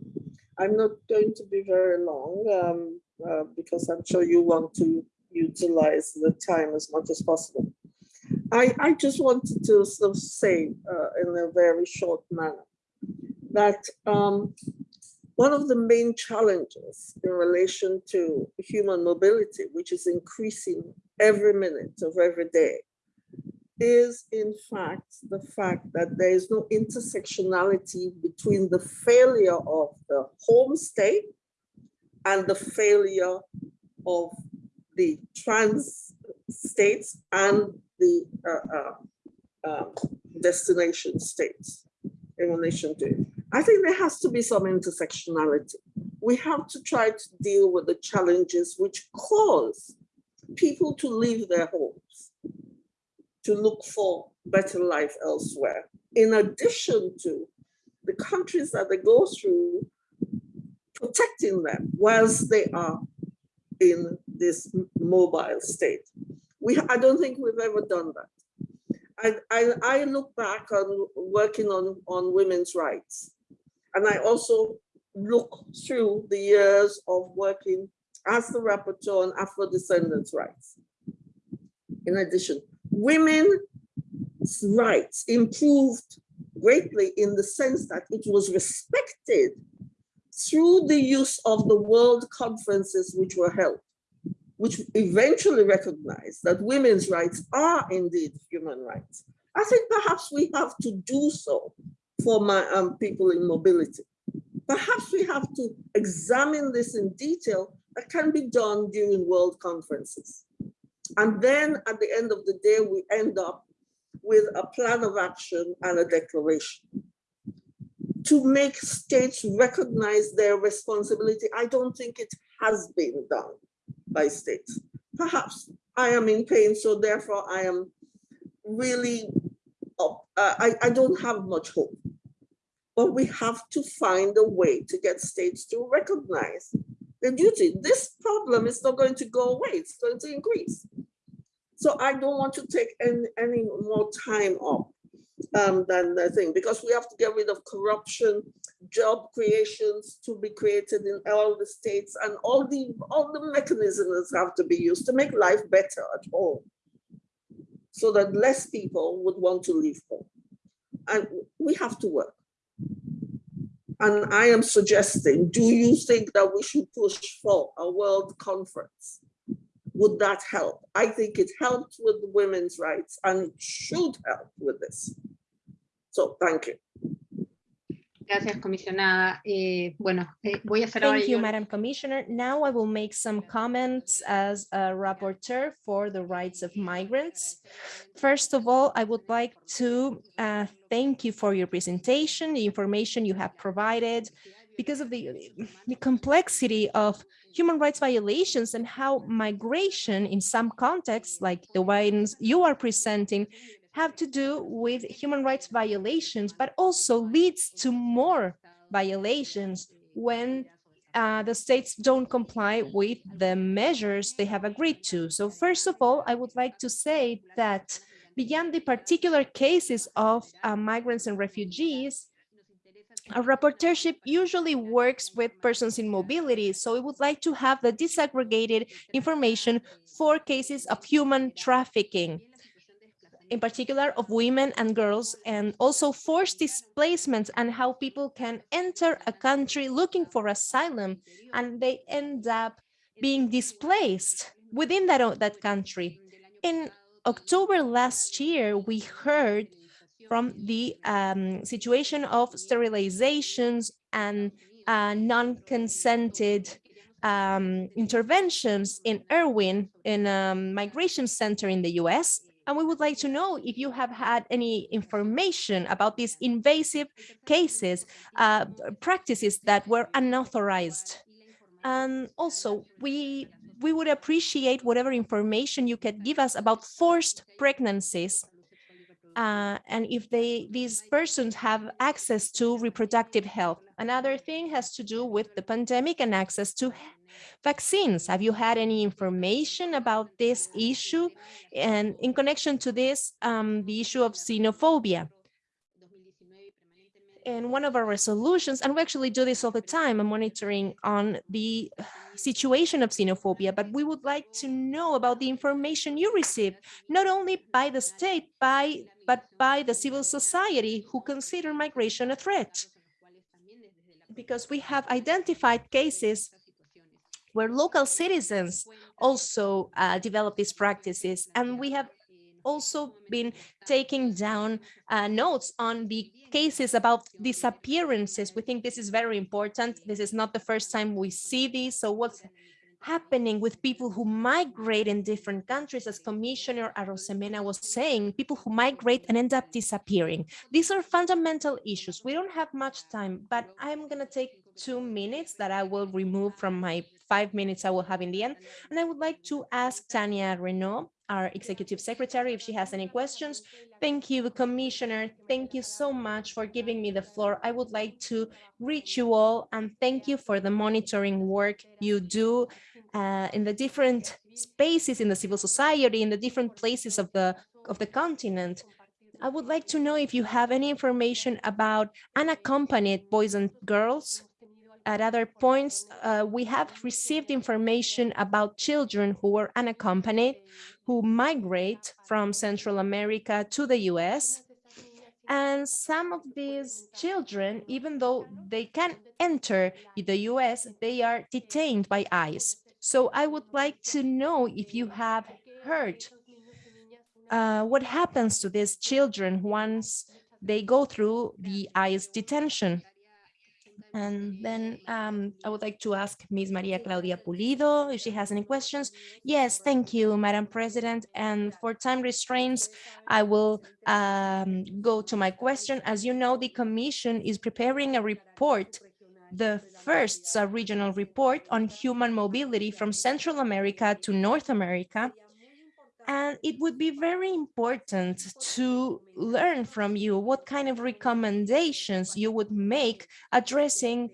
I'm not going to be very long um, uh, because I'm sure you want to utilize the time as much as possible. I, I just wanted to sort of say uh, in a very short manner that um, one of the main challenges in relation to human mobility, which is increasing every minute of every day, is in fact the fact that there is no intersectionality between the failure of the home state and the failure of the trans states and the uh, uh, destination states in relation to. I think there has to be some intersectionality. We have to try to deal with the challenges which cause people to leave their homes, to look for better life elsewhere, in addition to the countries that they go through protecting them whilst they are in this mobile state. We, I don't think we've ever done that. I, I, I look back on working on, on women's rights. And I also look through the years of working as the rapporteur on Afro-descendants' rights. In addition, women's rights improved greatly in the sense that it was respected through the use of the world conferences which were held which eventually recognized that women's rights are indeed human rights. I think perhaps we have to do so for my um, people in mobility. Perhaps we have to examine this in detail that can be done during world conferences. And then at the end of the day, we end up with a plan of action and a declaration. To make states recognize their responsibility, I don't think it has been done by states. Perhaps I am in pain, so therefore I am really, up, uh, I, I don't have much hope. But we have to find a way to get states to recognize the duty. This problem is not going to go away, it's going to increase. So I don't want to take any, any more time off um, than the thing, because we have to get rid of corruption, job creations to be created in all the states, and all the all the mechanisms have to be used to make life better at home, so that less people would want to leave home. And we have to work. And I am suggesting, do you think that we should push for a world conference? Would that help? I think it helped with women's rights and it should help with this. So thank you. Gracias, comisionada. Eh, bueno, eh, voy a hacer ahora Thank you, yo- Madam Commissioner. Now I will make some comments as a rapporteur for the rights of migrants. First of all, I would like to uh, thank you for your presentation, the information you have provided, because of the, the complexity of human rights violations and how migration in some contexts, like the ones you are presenting, have to do with human rights violations, but also leads to more violations when uh, the states don't comply with the measures they have agreed to. So first of all, I would like to say that beyond the particular cases of uh, migrants and refugees, a rapporteurship usually works with persons in mobility, so we would like to have the disaggregated information for cases of human trafficking, in particular of women and girls, and also forced displacements and how people can enter a country looking for asylum and they end up being displaced within that, that country. In October last year, we heard from the um, situation of sterilizations and uh, non-consented um, interventions in Irwin, in a migration center in the US. And we would like to know if you have had any information about these invasive cases, uh, practices that were unauthorized. And also, we, we would appreciate whatever information you could give us about forced pregnancies uh, and if they these persons have access to reproductive health. Another thing has to do with the pandemic and access to vaccines. Have you had any information about this issue? And in connection to this, um, the issue of xenophobia. In one of our resolutions, and we actually do this all the time, monitoring on the situation of xenophobia, but we would like to know about the information you receive, not only by the state, by, but by the civil society who consider migration a threat. Because we have identified cases where local citizens also uh, develop these practices, and we have also been taking down uh, notes on the cases about disappearances. We think this is very important. This is not the first time we see this. So what's happening with people who migrate in different countries, as Commissioner Arosemena was saying, people who migrate and end up disappearing. These are fundamental issues. We don't have much time, but I'm going to take two minutes that I will remove from my five minutes I will have in the end. And I would like to ask Tania Reneaum, our executive secretary, if she has any questions. Thank you, Commissioner. Thank you so much for giving me the floor. I would like to reach you all and thank you for the monitoring work you do uh, in the different spaces in the civil society, in the different places of the of the continent. I would like to know if you have any information about unaccompanied boys and girls at other points, uh, we have received information about children who were unaccompanied, who migrate from Central America to the US. And some of these children, even though they can enter the US, they are detained by ICE. So I would like to know if you have heard uh, what happens to these children once they go through the ICE detention. And then um, I would like to ask Ms. Maria Claudia Pulido if she has any questions. Yes, thank you, Madam President. And for time restraints, I will um, go to my question. As you know, the Commission is preparing a report the first regional report on human mobility from Central America to North America. And it would be very important to learn from you what kind of recommendations you would make addressing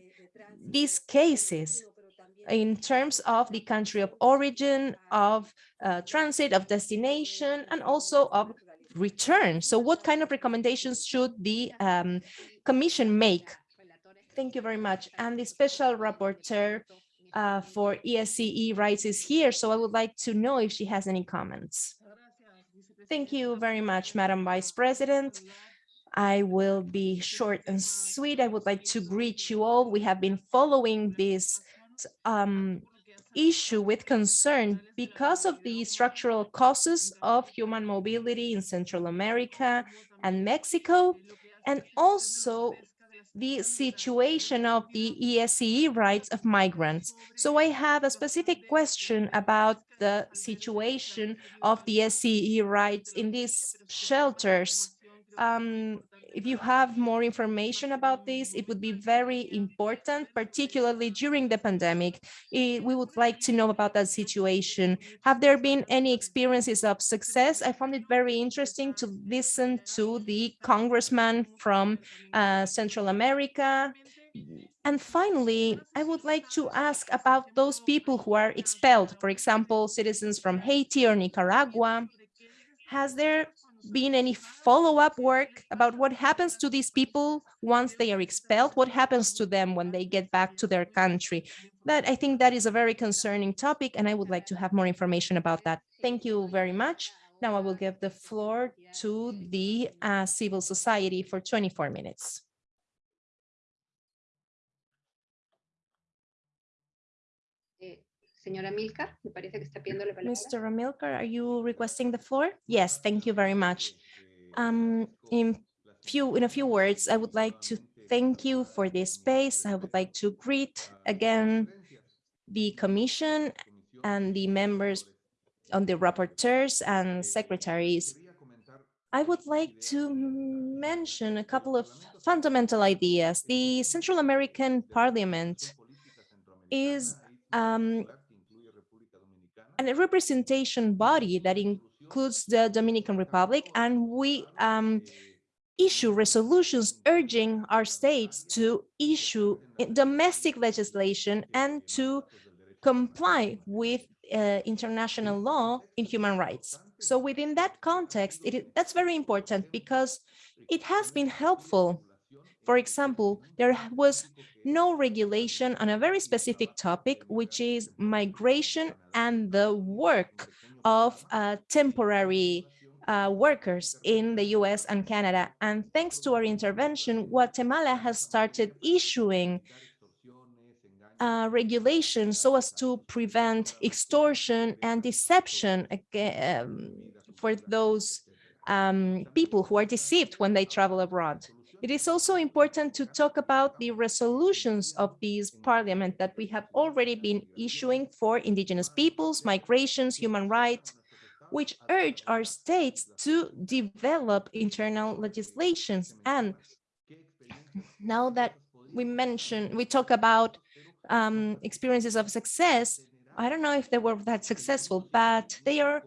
these cases in terms of the country of origin, of uh, transit, of destination, and also of return. So what kind of recommendations should the um, Commission make? Thank you very much. And the special rapporteur uh, for ESCER rights is here, so I would like to know if she has any comments. Thank you very much, Madam Vice President. I will be short and sweet. I would like to greet you all. We have been following this um, issue with concern because of the structural causes of human mobility in Central America and Mexico, and also the situation of the ESCER rights of migrants. So I have a specific question about the situation of the SCE rights in these shelters. Um, if you have more information about this, it would be very important, particularly during the pandemic. It, we would like to know about that situation. Have there been any experiences of success? I found it very interesting to listen to the congressman from uh, Central America And finally, I would like to ask about those people who are expelled, for example, citizens from Haiti or Nicaragua. Has there been any follow-up work about what happens to these people once they are expelled? What happens to them when they get back to their country? That I think that is a very concerning topic, and I would like to have more information about that. Thank you very much. Now I will give the floor to the uh, civil society for 24 minutes. Señora Milcar, me parece que está pidiendo la palabra. Mr. Amilcar, are you requesting the floor? Yes, thank you very much. Um, in few, in a few words, I would like to thank you for this space. I would like to greet again the commission and the members on the rapporteurs and secretaries. I would like to mention a couple of fundamental ideas. The Central American Parliament is um, a representation body that includes the Dominican Republic, and we um, issue resolutions urging our states to issue domestic legislation and to comply with uh, international law in human rights. So within that context, it, that's very important because it has been helpful. For example, there was no regulation on a very specific topic, which is migration and the work of uh, temporary uh, workers in the US and Canada. And thanks to our intervention, Guatemala has started issuing uh, regulations so as to prevent extortion and deception um, for those um, people who are deceived when they travel abroad. It is also important to talk about the resolutions of these parliament that we have already been issuing for indigenous peoples, migrations, human rights, which urge our states to develop internal legislations. And now that we mention, we talk about um, experiences of success, I don't know if they were that successful, but they are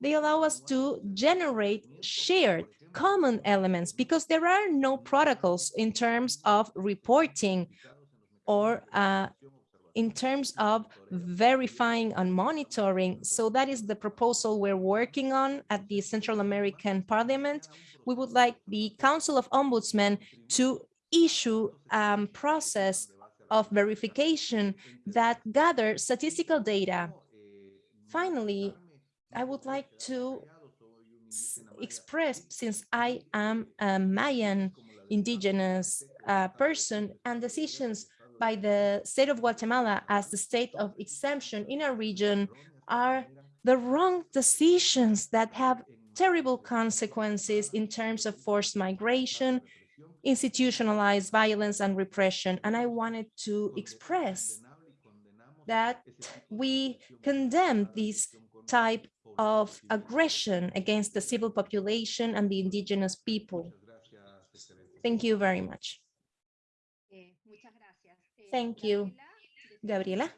they allow us to generate shared common elements because there are no protocols in terms of reporting or uh, in terms of verifying and monitoring. So that is the proposal we're working on at the Central American Parliament. We would like the Council of Ombudsmen to issue a um, process of verification that gather statistical data. Finally, I would like to express, since I am a Mayan indigenous uh, person and decisions by the state of Guatemala as the state of exemption in our region are the wrong decisions that have terrible consequences in terms of forced migration, institutionalized violence and repression. And I wanted to express that we condemn this type of aggression against the civil population and the indigenous people. Thank you very much. Thank you, Gabriela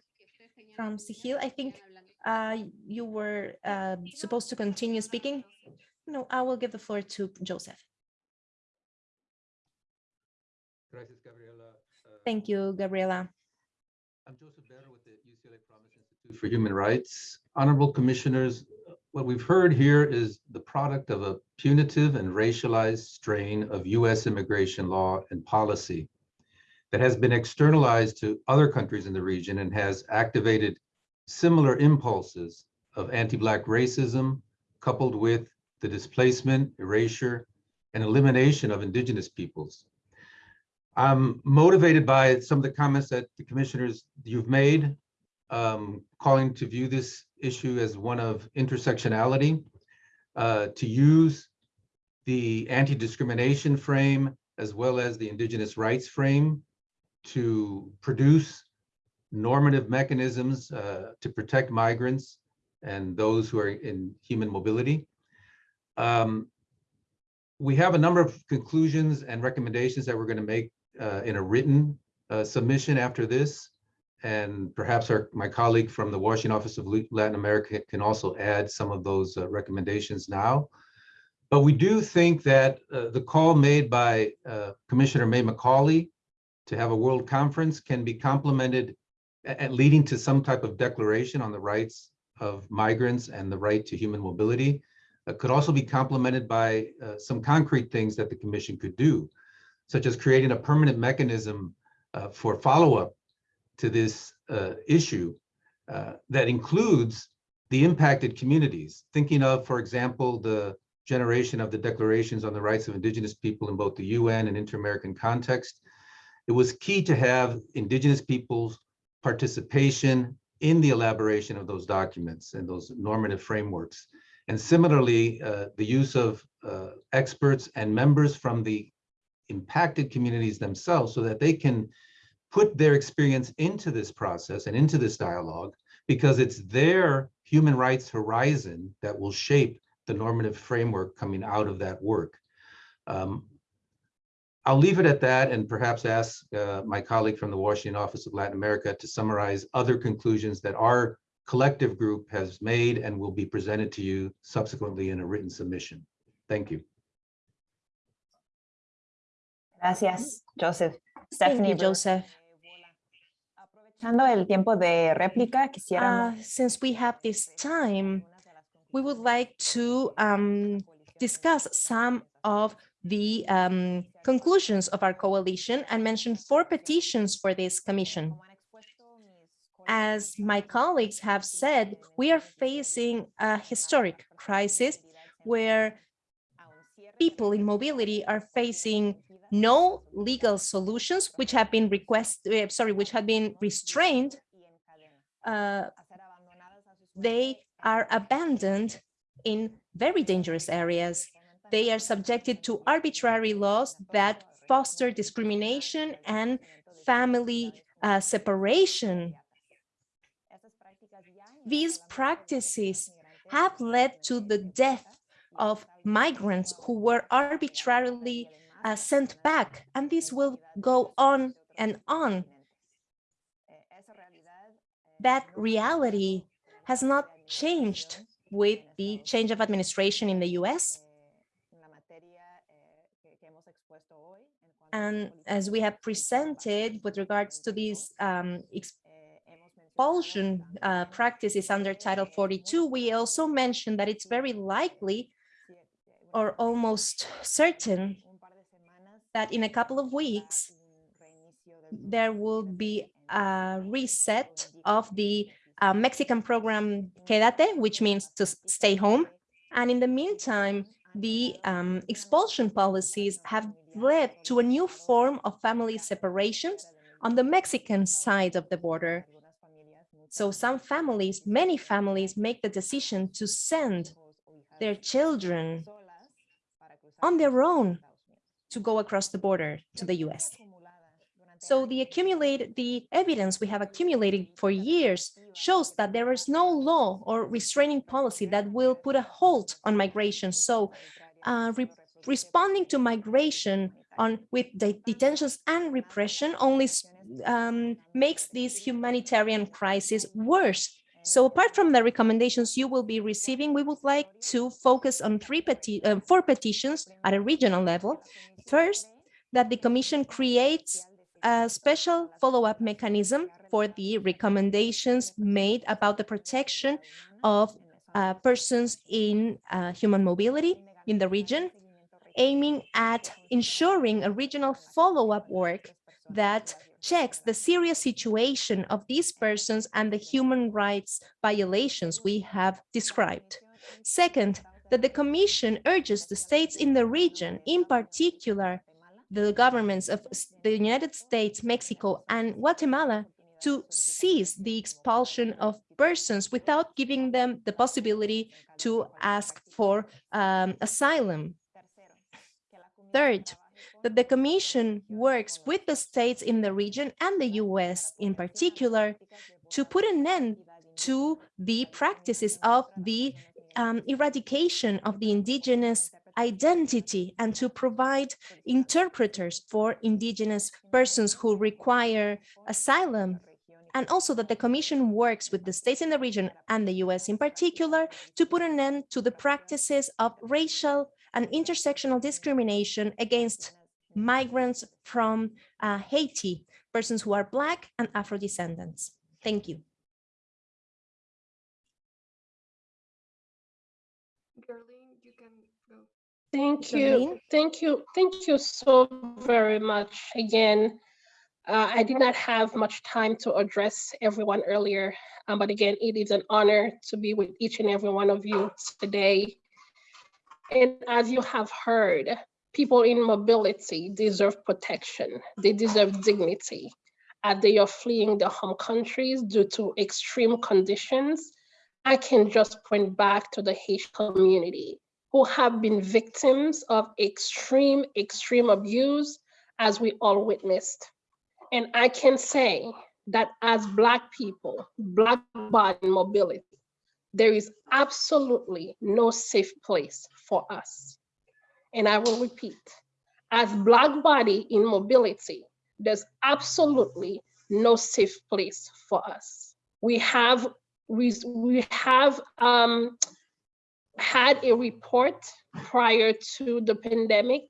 from CEJIL. I think uh, you were uh, supposed to continue speaking. No, I will give the floor to Joseph. Thank you, Gabriela. I'm Joseph Berra with the UCLA Promise Institute for Human Rights. Honorable Commissioners, what we've heard here is the product of a punitive and racialized strain of US immigration law and policy that has been externalized to other countries in the region and has activated similar impulses of anti-Black racism coupled with the displacement, erasure, and elimination of indigenous peoples. I'm motivated by some of the comments that the commissioners you've made, um, calling to view this issue as one of intersectionality, uh, to use the anti-discrimination frame as well as the indigenous rights frame to produce normative mechanisms uh, to protect migrants and those who are in human mobility. Um, we have a number of conclusions and recommendations that we're going to make uh, in a written uh, submission after this. And perhaps our, my colleague from the Washington Office of Latin America can also add some of those uh, recommendations now. But we do think that uh, the call made by uh, Commissioner May Macaulay to have a world conference can be complemented and leading to some type of declaration on the rights of migrants and the right to human mobility could also be complemented by uh, some concrete things that the commission could do, such as creating a permanent mechanism uh, for follow-up to this uh, issue uh, that includes the impacted communities, thinking of, for example, the generation of the declarations on the rights of indigenous people in both the UN and inter-American context. It was key to have indigenous peoples participation in the elaboration of those documents and those normative frameworks. And similarly, uh, the use of uh, experts and members from the impacted communities themselves so that they can put their experience into this process and into this dialogue because it's their human rights horizon that will shape the normative framework coming out of that work. Um, I'll leave it at that and perhaps ask uh, my colleague from the Washington Office of Latin America to summarize other conclusions that our collective group has made and will be presented to you subsequently in a written submission. Thank you. Gracias, Joseph. Thank Stephanie, you, Joseph. El tiempo de réplica, Uh, since we have this time, we would like to um, discuss some of the um, conclusions of our coalition and mention four petitions for this commission. As my colleagues have said, we are facing a historic crisis where people in mobility are facing no legal solutions which have been request, uh, sorry, which have been restrained. Uh, they are abandoned in very dangerous areas. They are subjected to arbitrary laws that foster discrimination and family uh, separation. These practices have led to the death of migrants who were arbitrarily uh, sent back, and this will go on and on. That reality has not changed with the change of administration in the US. And as we have presented with regards to these um, expulsion uh, practices under Title 42, we also mentioned that it's very likely or almost certain that in a couple of weeks, there will be a reset of the uh, Mexican program Quédate, which means to stay home. And in the meantime, the um, expulsion policies have led to a new form of family separations on the Mexican side of the border. So some families, many families make the decision to send their children on their own to go across the border to the US. So the accumulated, the evidence we have accumulated for years shows that there is no law or restraining policy that will put a halt on migration. So uh, re responding to migration on with detentions and repression only um, makes this humanitarian crisis worse. So apart from the recommendations you will be receiving, we would like to focus on three peti uh, four petitions at a regional level. First, that the Commission creates a special follow-up mechanism for the recommendations made about the protection of uh, persons in uh, human mobility in the region, aiming at ensuring a regional follow-up work that checks the serious situation of these persons and the human rights violations we have described. Second, that the Commission urges the states in the region, in particular, the governments of the United States, Mexico, and Guatemala, to cease the expulsion of persons without giving them the possibility to ask for um, asylum. Third, that the Commission works with the states in the region and the US in particular to put an end to the practices of the um, eradication of the indigenous identity and to provide interpreters for indigenous persons who require asylum and also that the commission works with the states in the region and the US in particular to put an end to the practices of racial and intersectional discrimination against migrants from uh, Haiti, persons who are Black and Afro descendants. Thank you. Thank you, thank you, thank you so very much. Again, uh, I did not have much time to address everyone earlier, um, but again, it is an honor to be with each and every one of you today. And as you have heard, people in mobility deserve protection. They deserve dignity as they are fleeing their home countries due to extreme conditions. I can just point back to the Haitian community who have been victims of extreme, extreme abuse as we all witnessed. And I can say that as Black people, Black body mobility, there is absolutely no safe place for us. And I will repeat, as Black body in mobility, there's absolutely no safe place for us. We have, we, we have um, had a report prior to the pandemic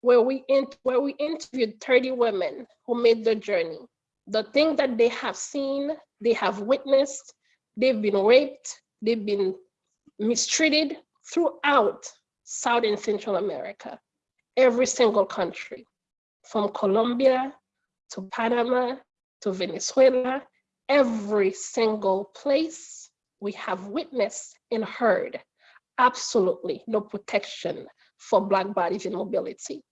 where we where we interviewed 30 women who made the journey. The thing that they have seen, they have witnessed, they've been raped, they've been mistreated throughout South and Central America, every single country, from Colombia to Panama to Venezuela, every single place we have witnessed and heard absolutely no protection for Black bodies in mobility.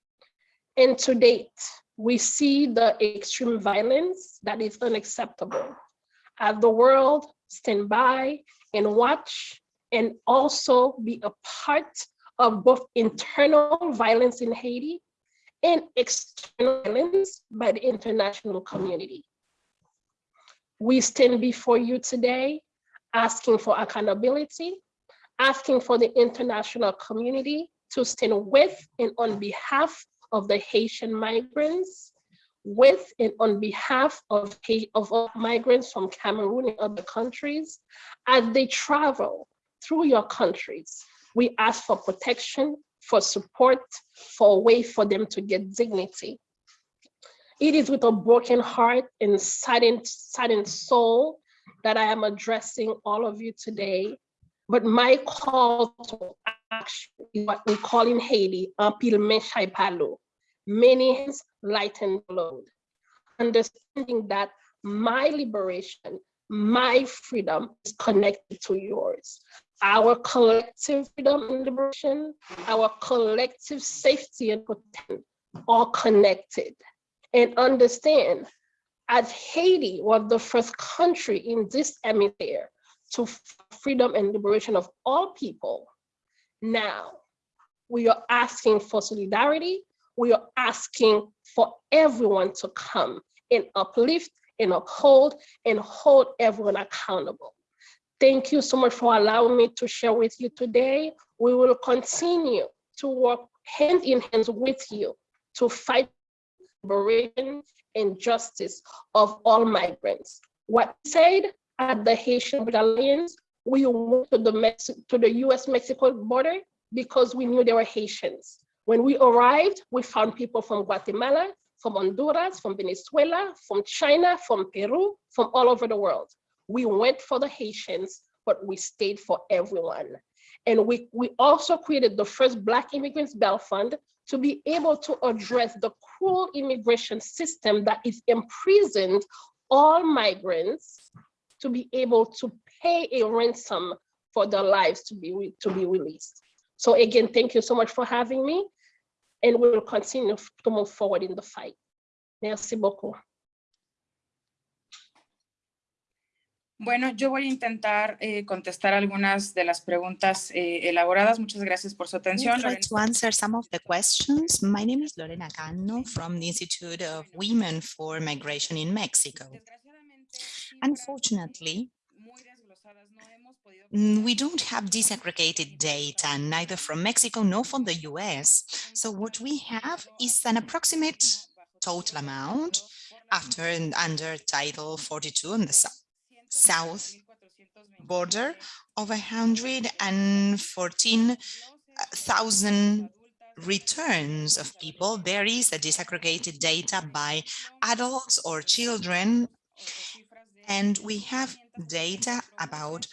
And to date, we see the extreme violence that is unacceptable. As the world stand by and watch and also be a part of both internal violence in Haiti and external violence by the international community. We stand before you today asking for accountability, asking for the international community to stand with and on behalf of the Haitian migrants, with and on behalf of, of migrants from Cameroon and other countries, as they travel through your countries. We ask for protection, for support, for a way for them to get dignity. It is with a broken heart and saddened, saddened soul that I am addressing all of you today. But my call to action is what we call in Haiti, chai palo. Many hands lighten the load. Understanding that my liberation, my freedom is connected to yours. Our collective freedom and liberation, our collective safety and protection, all connected. And understand, as Haiti was the first country in this hemisphere to freedom and liberation of all people, now we are asking for solidarity. We are asking for everyone to come and uplift and uphold and hold everyone accountable. Thank you so much for allowing me to share with you today. We will continue to work hand in hand with you to fight liberation and justice of all migrants. What said at the Haitian Alliance, we went to the, to the US-Mexico border because we knew they were Haitians. When we arrived, we found people from Guatemala, from Honduras, from Venezuela, from China, from Peru, from all over the world. We went for the Haitians, but we stayed for everyone. And we, we also created the first Black Immigrants Bail Fund to be able to address the cruel immigration system that is imprisoned all migrants to be able to pay a ransom for their lives to be, to be released. So again, thank you so much for having me and we will continue to move forward in the fight. Merci beaucoup. Bueno, yo voy a intentar eh, contestar algunas de las preguntas eh, elaboradas. Muchas gracias por su atención. try to answer some of the questions. My name is Lorena Cano from the Institute of Women for Migration in Mexico. Unfortunately, mm, we don't have disaggregated data, neither from Mexico nor from the US. So what we have is an approximate total amount after and under Title 42 on the sou- south border of 114,000 returns of people, there is a disaggregated data by adults or children, and we have data about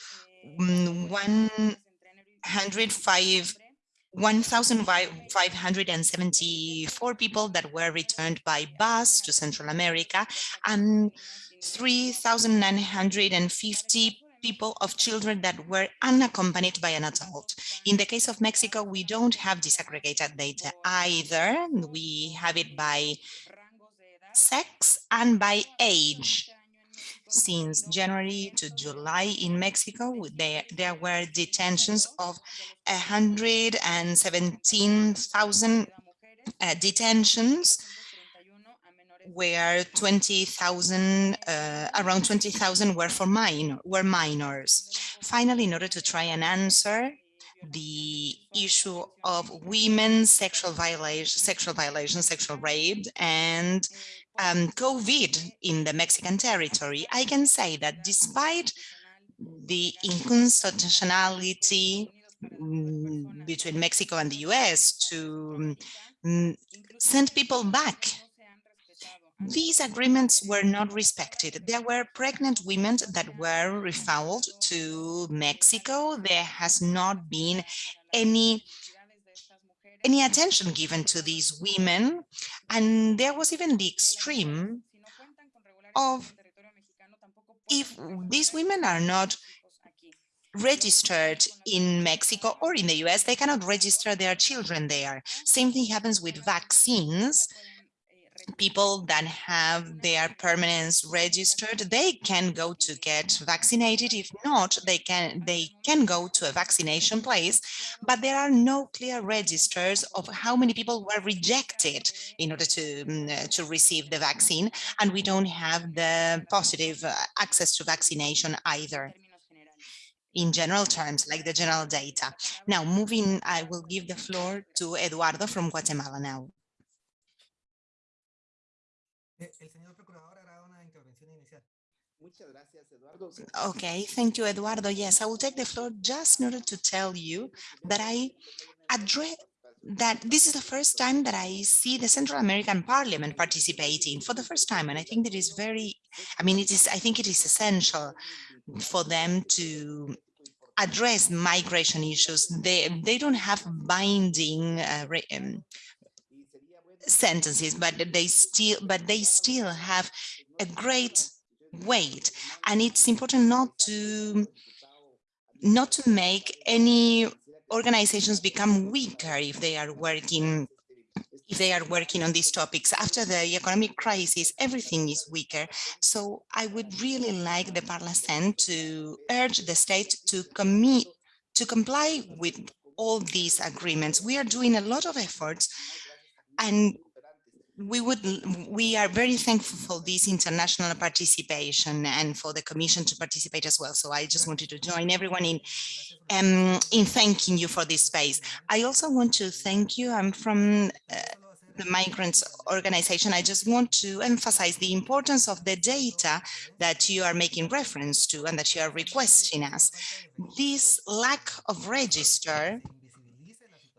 mm, 105 1,574 people that were returned by bus to Central America. And 3,950 people of children that were unaccompanied by an adult. In the case of Mexico, we don't have disaggregated data either. We have it by sex and by age since January to July in Mexico, there, there were detentions of 117,000 uh, detentions where 20,000, uh, around 20,000 were for minor, were minors. Finally, in order to try and answer the issue of women's sexual violation, sexual violation, sexual rape, and um, COVID in the Mexican territory, I can say that despite the inconstitutionality mm, between Mexico and the US to um, send people back, these agreements were not respected. There were pregnant women that were refouled to Mexico. There has not been any any attention given to these women. And there was even the extreme of if these women are not registered in Mexico or in the US, they cannot register their children there. Same thing happens with vaccines people that have their permanence registered, they can go to get vaccinated. If not, they can they can go to a vaccination place, but there are no clear registers of how many people were rejected in order to, um, to receive the vaccine. And we don't have the positive uh, access to vaccination either in general terms, like the general data. Now, moving, I will give the floor to Eduardo from Guatemala now. Eh, okay, thank you, Eduardo. Yes, I will take the floor just in order to tell you that I address that this is the first time that I see the Central American Parliament participating for the first time. And I think that is very, I mean, it is, I think it is essential for them to address migration issues. They, they don't have binding uh, um, sentences, but they still but they still have a great weight. And it's important not to not to make any organizations become weaker if they are working if they are working on these topics. After the economic crisis everything is weaker. So i would really like the parlacen to urge the state to commit to comply with all these agreements. We are doing a lot of efforts and we would we are very thankful for this international participation and for the commission to participate as well. So i just wanted to join everyone in um in thanking you for this space. I also want to thank you. I'm from uh, the migrants organization. I just want to emphasize the importance of the data that you are making reference to and that you are requesting us. This lack of register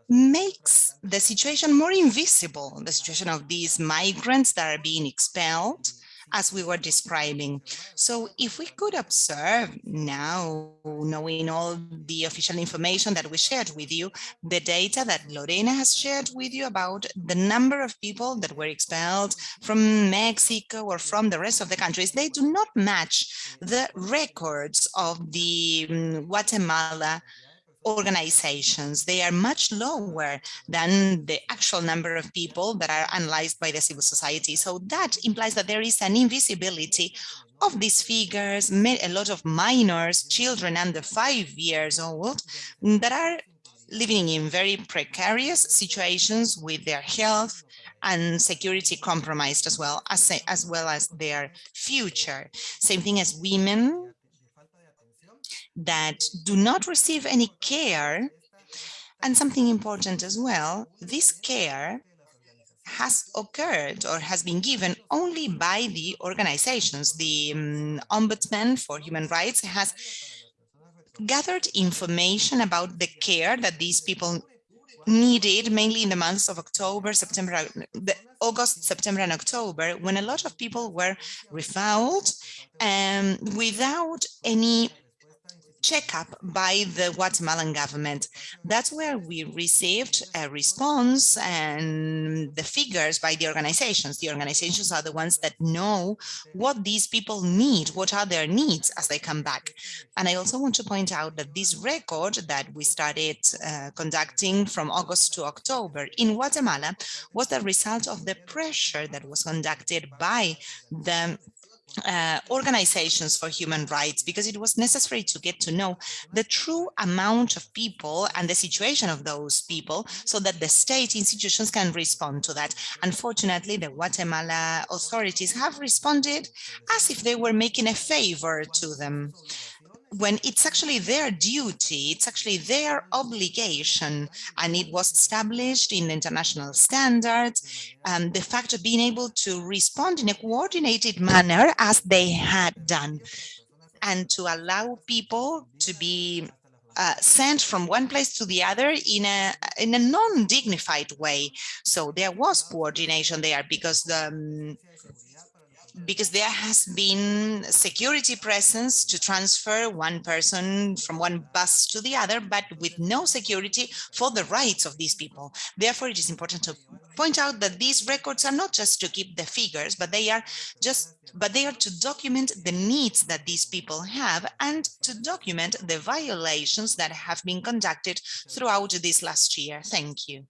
makes the situation more invisible, the situation of these migrants that are being expelled, as we were describing. So if we could observe now, knowing all the official information that we shared with you, the data that Lorena has shared with you about the number of people that were expelled from Mexico or from the rest of the countries, they do not match the records of the um, Guatemala organizations. They are much lower than the actual number of people that are analyzed by the civil society. So that implies that there is an invisibility of these figures, a lot of minors, children under five years old, that are living in very precarious situations with their health and security compromised as well as, as well as their future. Same thing as women that do not receive any care. And something important as well, this care has occurred or has been given only by the organizations. The um, Ombudsman for Human Rights has gathered information about the care that these people needed mainly in the months of October, September, the August, September, and October, when a lot of people were refouled um, without any checkup by the Guatemalan government. That's where we received a response and the figures by the organizations. The organizations are the ones that know what these people need, what are their needs as they come back. And I also want to point out that this record that we started uh, conducting from August to October in Guatemala was the result of the pressure that was conducted by the uh, organizations for human rights because it was necessary to get to know the true amount of people and the situation of those people so that the state institutions can respond to that. Unfortunately, the Guatemala authorities have responded as if they were making a favor to them when it's actually their duty, it's actually their obligation, and it was established in international standards, um, the fact of being able to respond in a coordinated manner as they had done, and to allow people to be uh, sent from one place to the other in a in a non-dignified way. So there was coordination there because the um, because there has been security presence to transfer one person from one bus to the other, but with no security for the rights of these people. Therefore, it is important to point out that these records are not just to keep the figures, but they are just but they are to document the needs that these people have and to document the violations that have been conducted throughout this last year. Thank you.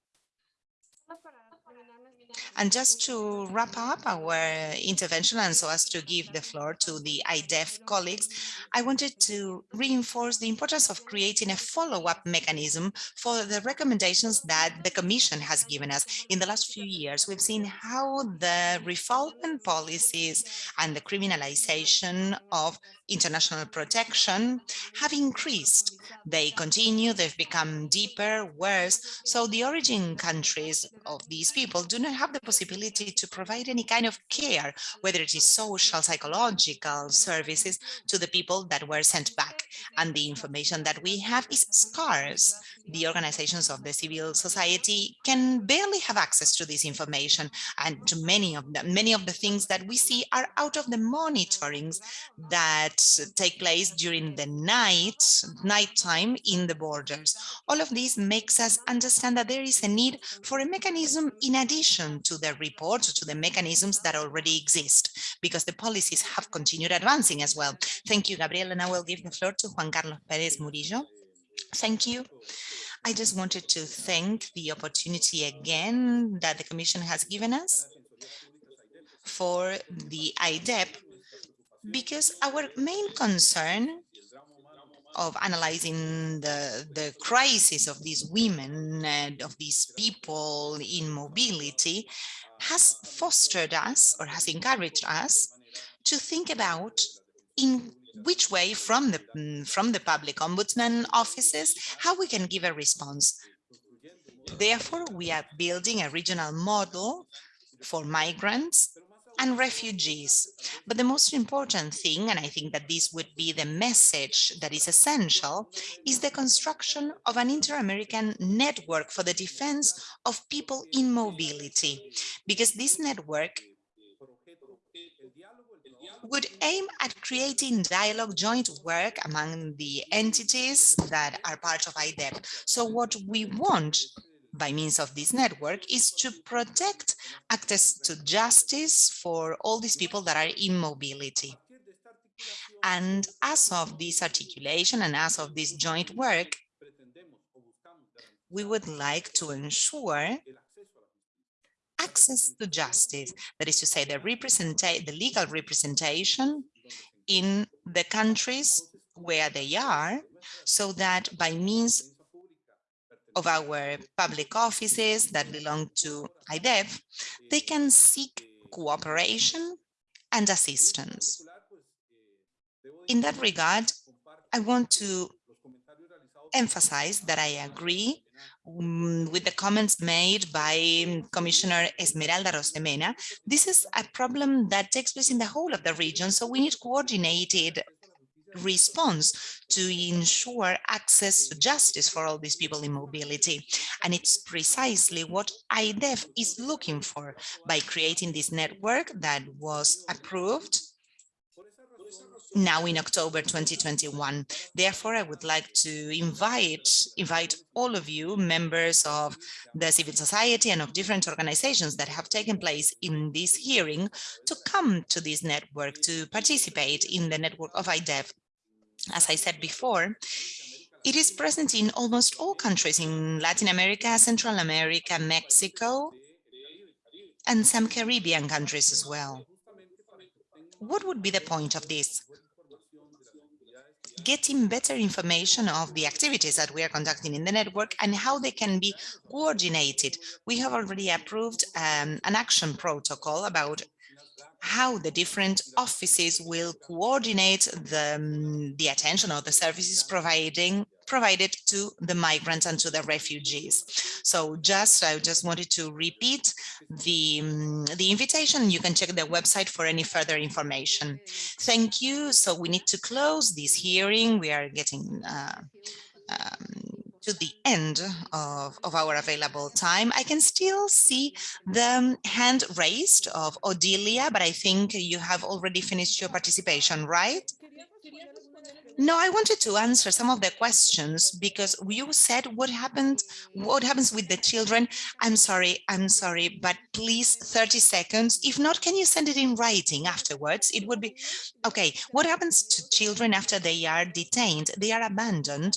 And just to wrap up our intervention and so as to give the floor to the IDEF colleagues, I wanted to reinforce the importance of creating a follow-up mechanism for the recommendations that the Commission has given us. In the last few years, we've seen how the refoulement policies and the criminalization of international protection have increased. They continue, they've become deeper, worse. So the origin countries of these people do not have the possibility to provide any kind of care, whether it is social, psychological services to the people that were sent back. And the information that we have is scarce. The organizations of the civil society can barely have access to this information. And to many of many of the things that we see are out of the monitorings that take place during the night, nighttime in the borders. All of this makes us understand that there is a need for a mechanism in addition to the report, to the mechanisms that already exist, because the policies have continued advancing as well. Thank you, Gabriel, and I will give the floor to Juan Carlos Perez Murillo. Thank you. I just wanted to thank the opportunity again that the Commission has given us for the IDEF because our main concern of analyzing the, the crisis of these women and of these people in mobility has fostered us or has encouraged us to think about in which way from the mm, from the public ombudsman offices how we can give a response therefore we are building a regional model for migrants and refugees. But the most important thing, and I think that this would be the message that is essential, is the construction of an inter-American network for the defense of people in mobility, because this network would aim at creating dialogue, joint work among the entities that are part of IDEF. So what we want by means of this network is to protect access to justice for all these people that are in mobility. And as of this articulation and as of this joint work, we would like to ensure access to justice, that is to say the, the legal representation in the countries where they are, so that by means of our public offices that belong to IDEF, they can seek cooperation and assistance. In that regard, I want to emphasize that I agree Mm, with the comments made by mm, Commissioner Esmeralda Arosemena. This is a problem that takes place in the whole of the region, so we need coordinated response to ensure access to justice for all these people in mobility. And it's precisely what IDEF is looking for by creating this network that was approved now in October 2021. Therefore, I would like to invite, invite all of you, members of the civil society and of different organizations that have taken place in this hearing to come to this network, to participate in the network of IDEF. As I said before, it is present in almost all countries in Latin America, Central America, Mexico, and some Caribbean countries as well. What would be the point of this? Getting better information of the activities that we are conducting in the network and how they can be coordinated. We have already approved um, an action protocol about how the different offices will coordinate the, um, the attention or the services providing provided to the migrants and to the refugees. So just I just wanted to repeat the, the invitation. You can check the website for any further information. Thank you. So we need to close this hearing. We are getting uh, um, to the end of, of our available time. I can still see the hand raised of Odilia, but I think you have already finished your participation, right? No, I wanted to answer some of the questions because you said what happened, what happens with the children. I'm sorry, I'm sorry, but please 30 seconds. If not, can you send it in writing afterwards? It would be, okay, what happens to children after they are detained? They are abandoned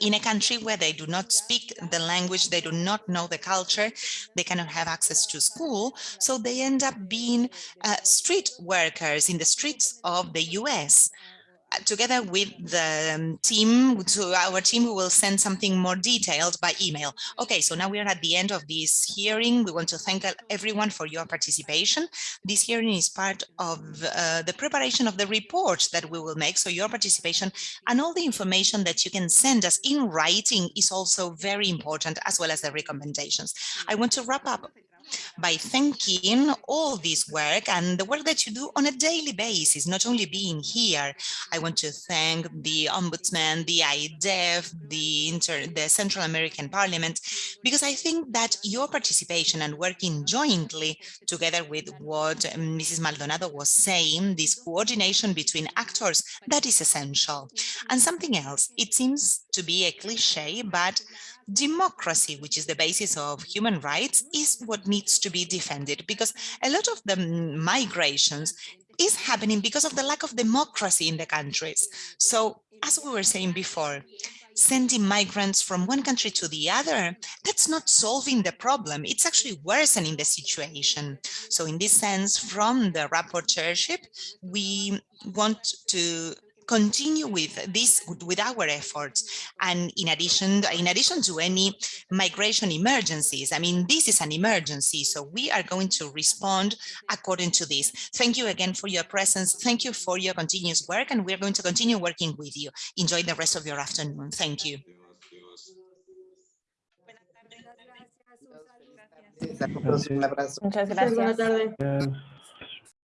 in a country where they do not speak the language, they do not know the culture, they cannot have access to school, so they end up being uh, street workers in the streets of the US together with the um, team, to our team, we will send something more detailed by email. Okay, so now we are at the end of this hearing. We want to thank everyone for your participation. This hearing is part of uh, the preparation of the report that we will make. So your participation and all the information that you can send us in writing is also very important, as well as the recommendations. I want to wrap up by thanking all this work and the work that you do on a daily basis, not only being here. I want to thank the Ombudsman, the IDEF, the, Inter the Central American Parliament, because I think that your participation and working jointly together with what Mrs. Maldonado was saying, this coordination between actors, that is essential. And something else, it seems to be a cliche, but democracy, which is the basis of human rights, is what needs to be defended because a lot of the migrations is happening because of the lack of democracy in the countries. So as we were saying before, sending migrants from one country to the other, that's not solving the problem. It's actually worsening the situation. So in this sense, from the rapporteurship, we want to continue with this with our efforts. And in addition in addition to any migration emergencies i mean this is an emergency so we are going to respond according to this. Thank you again for your presence. Thank you for your continuous work and we're going to continue working with you. Enjoy the rest of your afternoon. Thank you. Muchas gracias.